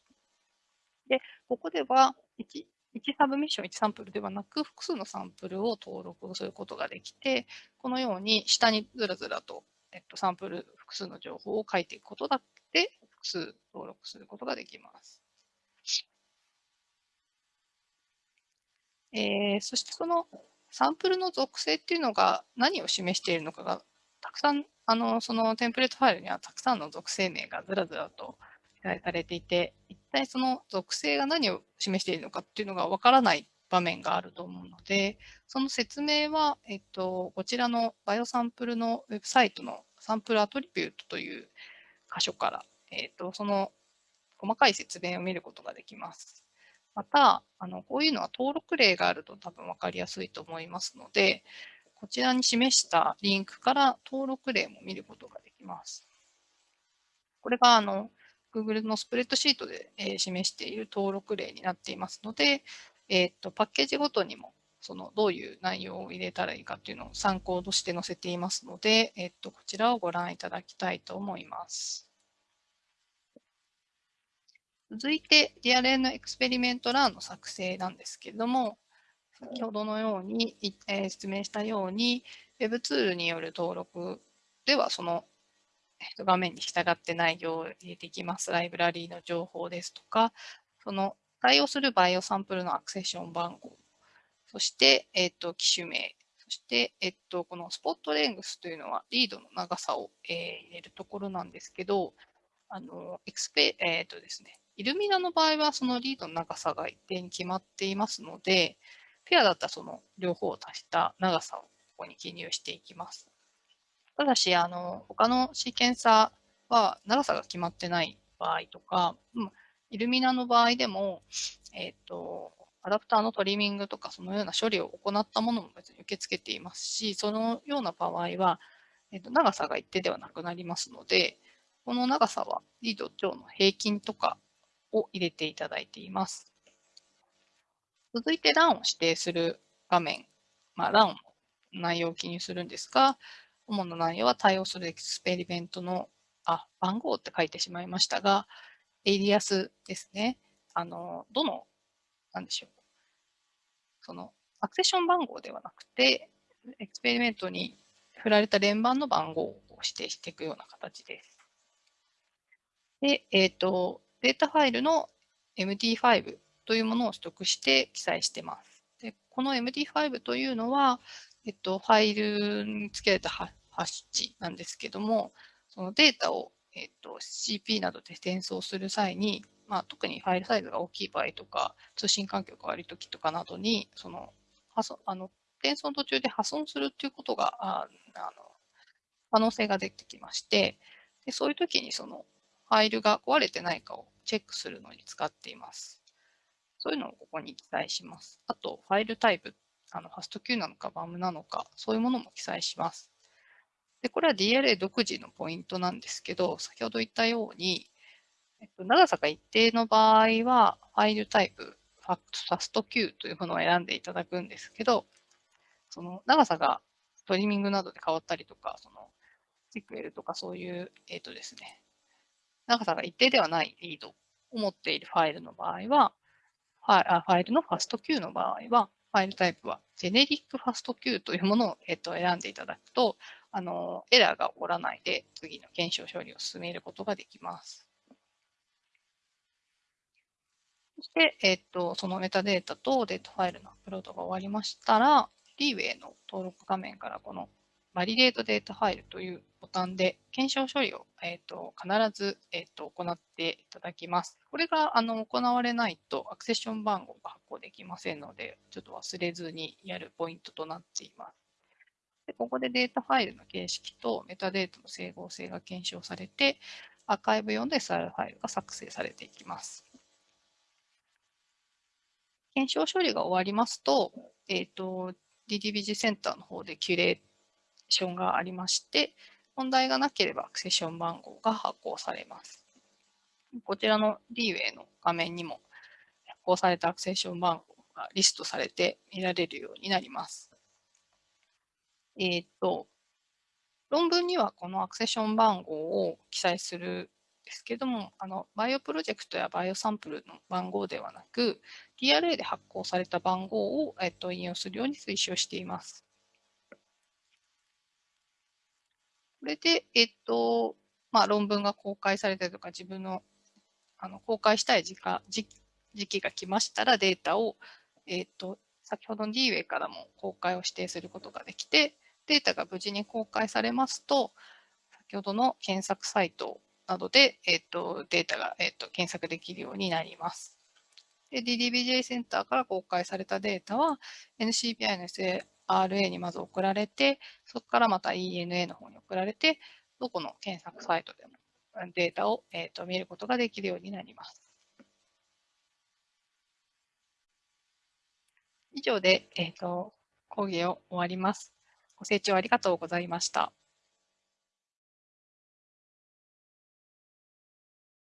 で、ここでは1、1サブミッション1サンプルではなく、複数のサンプルを登録することができて、このように下にずらずらと、えっと、サンプル複数の情報を書いていくことだって複数登録することができます。えー、そしてそのサンプルの属性っていうのが何を示しているのかがたくさんあのそのテンプレートファイルにはたくさんの属性名がずらずらと記載されていて一体その属性が何を示しているのかっていうのがわからない場面があると思うので、その説明は、えっと、こちらのバイオサンプルのウェブサイトのサンプルアトリビュートという箇所から、えっと、その細かい説明を見ることができます。また、あのこういうのは登録例があると多分分かりやすいと思いますので、こちらに示したリンクから登録例も見ることができます。これがあの Google のスプレッドシートで、え示している登録例になっていますので、えー、っとパッケージごとにもそのどういう内容を入れたらいいかっていうのを参考として載せていますので、えっと、こちらをご覧いただきたいと思います。続いて、DRN エクスペリメントランの作成なんですけれども、先ほどのように、えー、説明したように、Web ツールによる登録では、その、画面に従って内容を入れていきます。ライブラリーの情報ですとか、その対応するバイオサンプルのアクセッション番号そして、えっ、と、機種名。そして、えっと、このスポットレングスというのはリードの長さを、えー、入れるところなんですけど、あの、エクスペ、えっ、とですね、イルミナの場合はそのリードの長さが一定に決まっていますので、ペアだったらその両方を足した長さをここに記入していきます。ただし、あの、他のシーケンサーは長さが決まってない場合とか、イルミナの場合でも、えっ、と、アダプターのトリミングとかそのような処理を行ったものも別に受け付けていますし、そのような場合は、えー、と長さが一定ではなくなりますので、この長さはリード長の平均とかを入れていただいています。続いて run を指定する画面、まあ、 run の内容を記入するんですが、主な内容は対応する experiment の、あ、番号って書いてしまいましたが、エイリアスですね。あの、どの、なんでしょう。そのアクセッション番号ではなくて、エクスペリメントに振られた連番の番号を指定していくような形です。で、えっ、ー、と、データファイルの MD5 というものを取得して記載してます。でこの MD5 というのは、えっと、ファイルに付けられたハッシュなんですけども、そのデータを、えっと、CP などで転送する際に、まあ、特にファイルサイズが大きい場合とか、通信環境が悪いときとかなどに、その、あの、転送途中で破損するっていうことが、ああの、可能性が出てきまして、でそういうときにそのファイルが壊れてないかをチェックするのに使っています。そういうのをここに記載します。あと、ファイルタイプ、あの、ファスト Q なのか BAM なのか、そういうものも記載します。で、これは DLA 独自のポイントなんですけど、先ほど言ったように、えっと、長さが一定の場合は、ファイルタイプ、ファァスト Q というものを選んでいただくんですけど、その長さがトリミングなどで変わったりとか、そのシクエルとかそういう、えっ、とですね、長さが一定ではないリードを持っているファイルの場合は、ファイルのファスト Q の場合は、ファイルタイプはジェネリックファスト Q というものを、えっと、選んでいただくと、あの、エラーが起こらないで次の検証処理を進めることができます。そして、えっと、そのメタデータとデータファイルのアップロードが終わりましたら、リーウェイの登録画面からこの validate data file というボタンで検証処理を、えっと、必ず、えっと、行っていただきます。これがあの行われないと accession 番号が発行できませんので、ちょっと忘れずにやるポイントとなっています。でここでデータファイルの形式とメタデータの整合性が検証されて、アーカイブ用の SR ファイルが作成されていきます。検証処理が終わりますと、えっ、ー、と、DDBG センターの方でキュレーションがありまして、問題がなければアクセション番号が発行されます。こちらの D-Way の画面にも発行されたアクセッション番号がリストされて見られるようになります。えっ、と、論文にはこのアクセッション番号を記載するですけども、あのバイオプロジェクトやバイオサンプルの番号ではなく、DRA で発行された番号を、えっと、引用するように推奨しています。これで、えっと、まあ、論文が公開されたりとか、自分のあの公開したい時間時時期が来ましたら、データを、えっと、先ほどの DWay からも公開を指定することができて、データが無事に公開されますと、先ほどの検索サイトなどで、えっ、と、データが、えっ、と、検索できるようになります。DDBJ センターから公開されたデータは NCBI の RA にまず送られて、そこからまた ENA の方に送られて、どこの検索サイトでもデータを、えーと、見ることができるようになります。以上で、えーと講義を終わります。ご清聴ありがとうございました。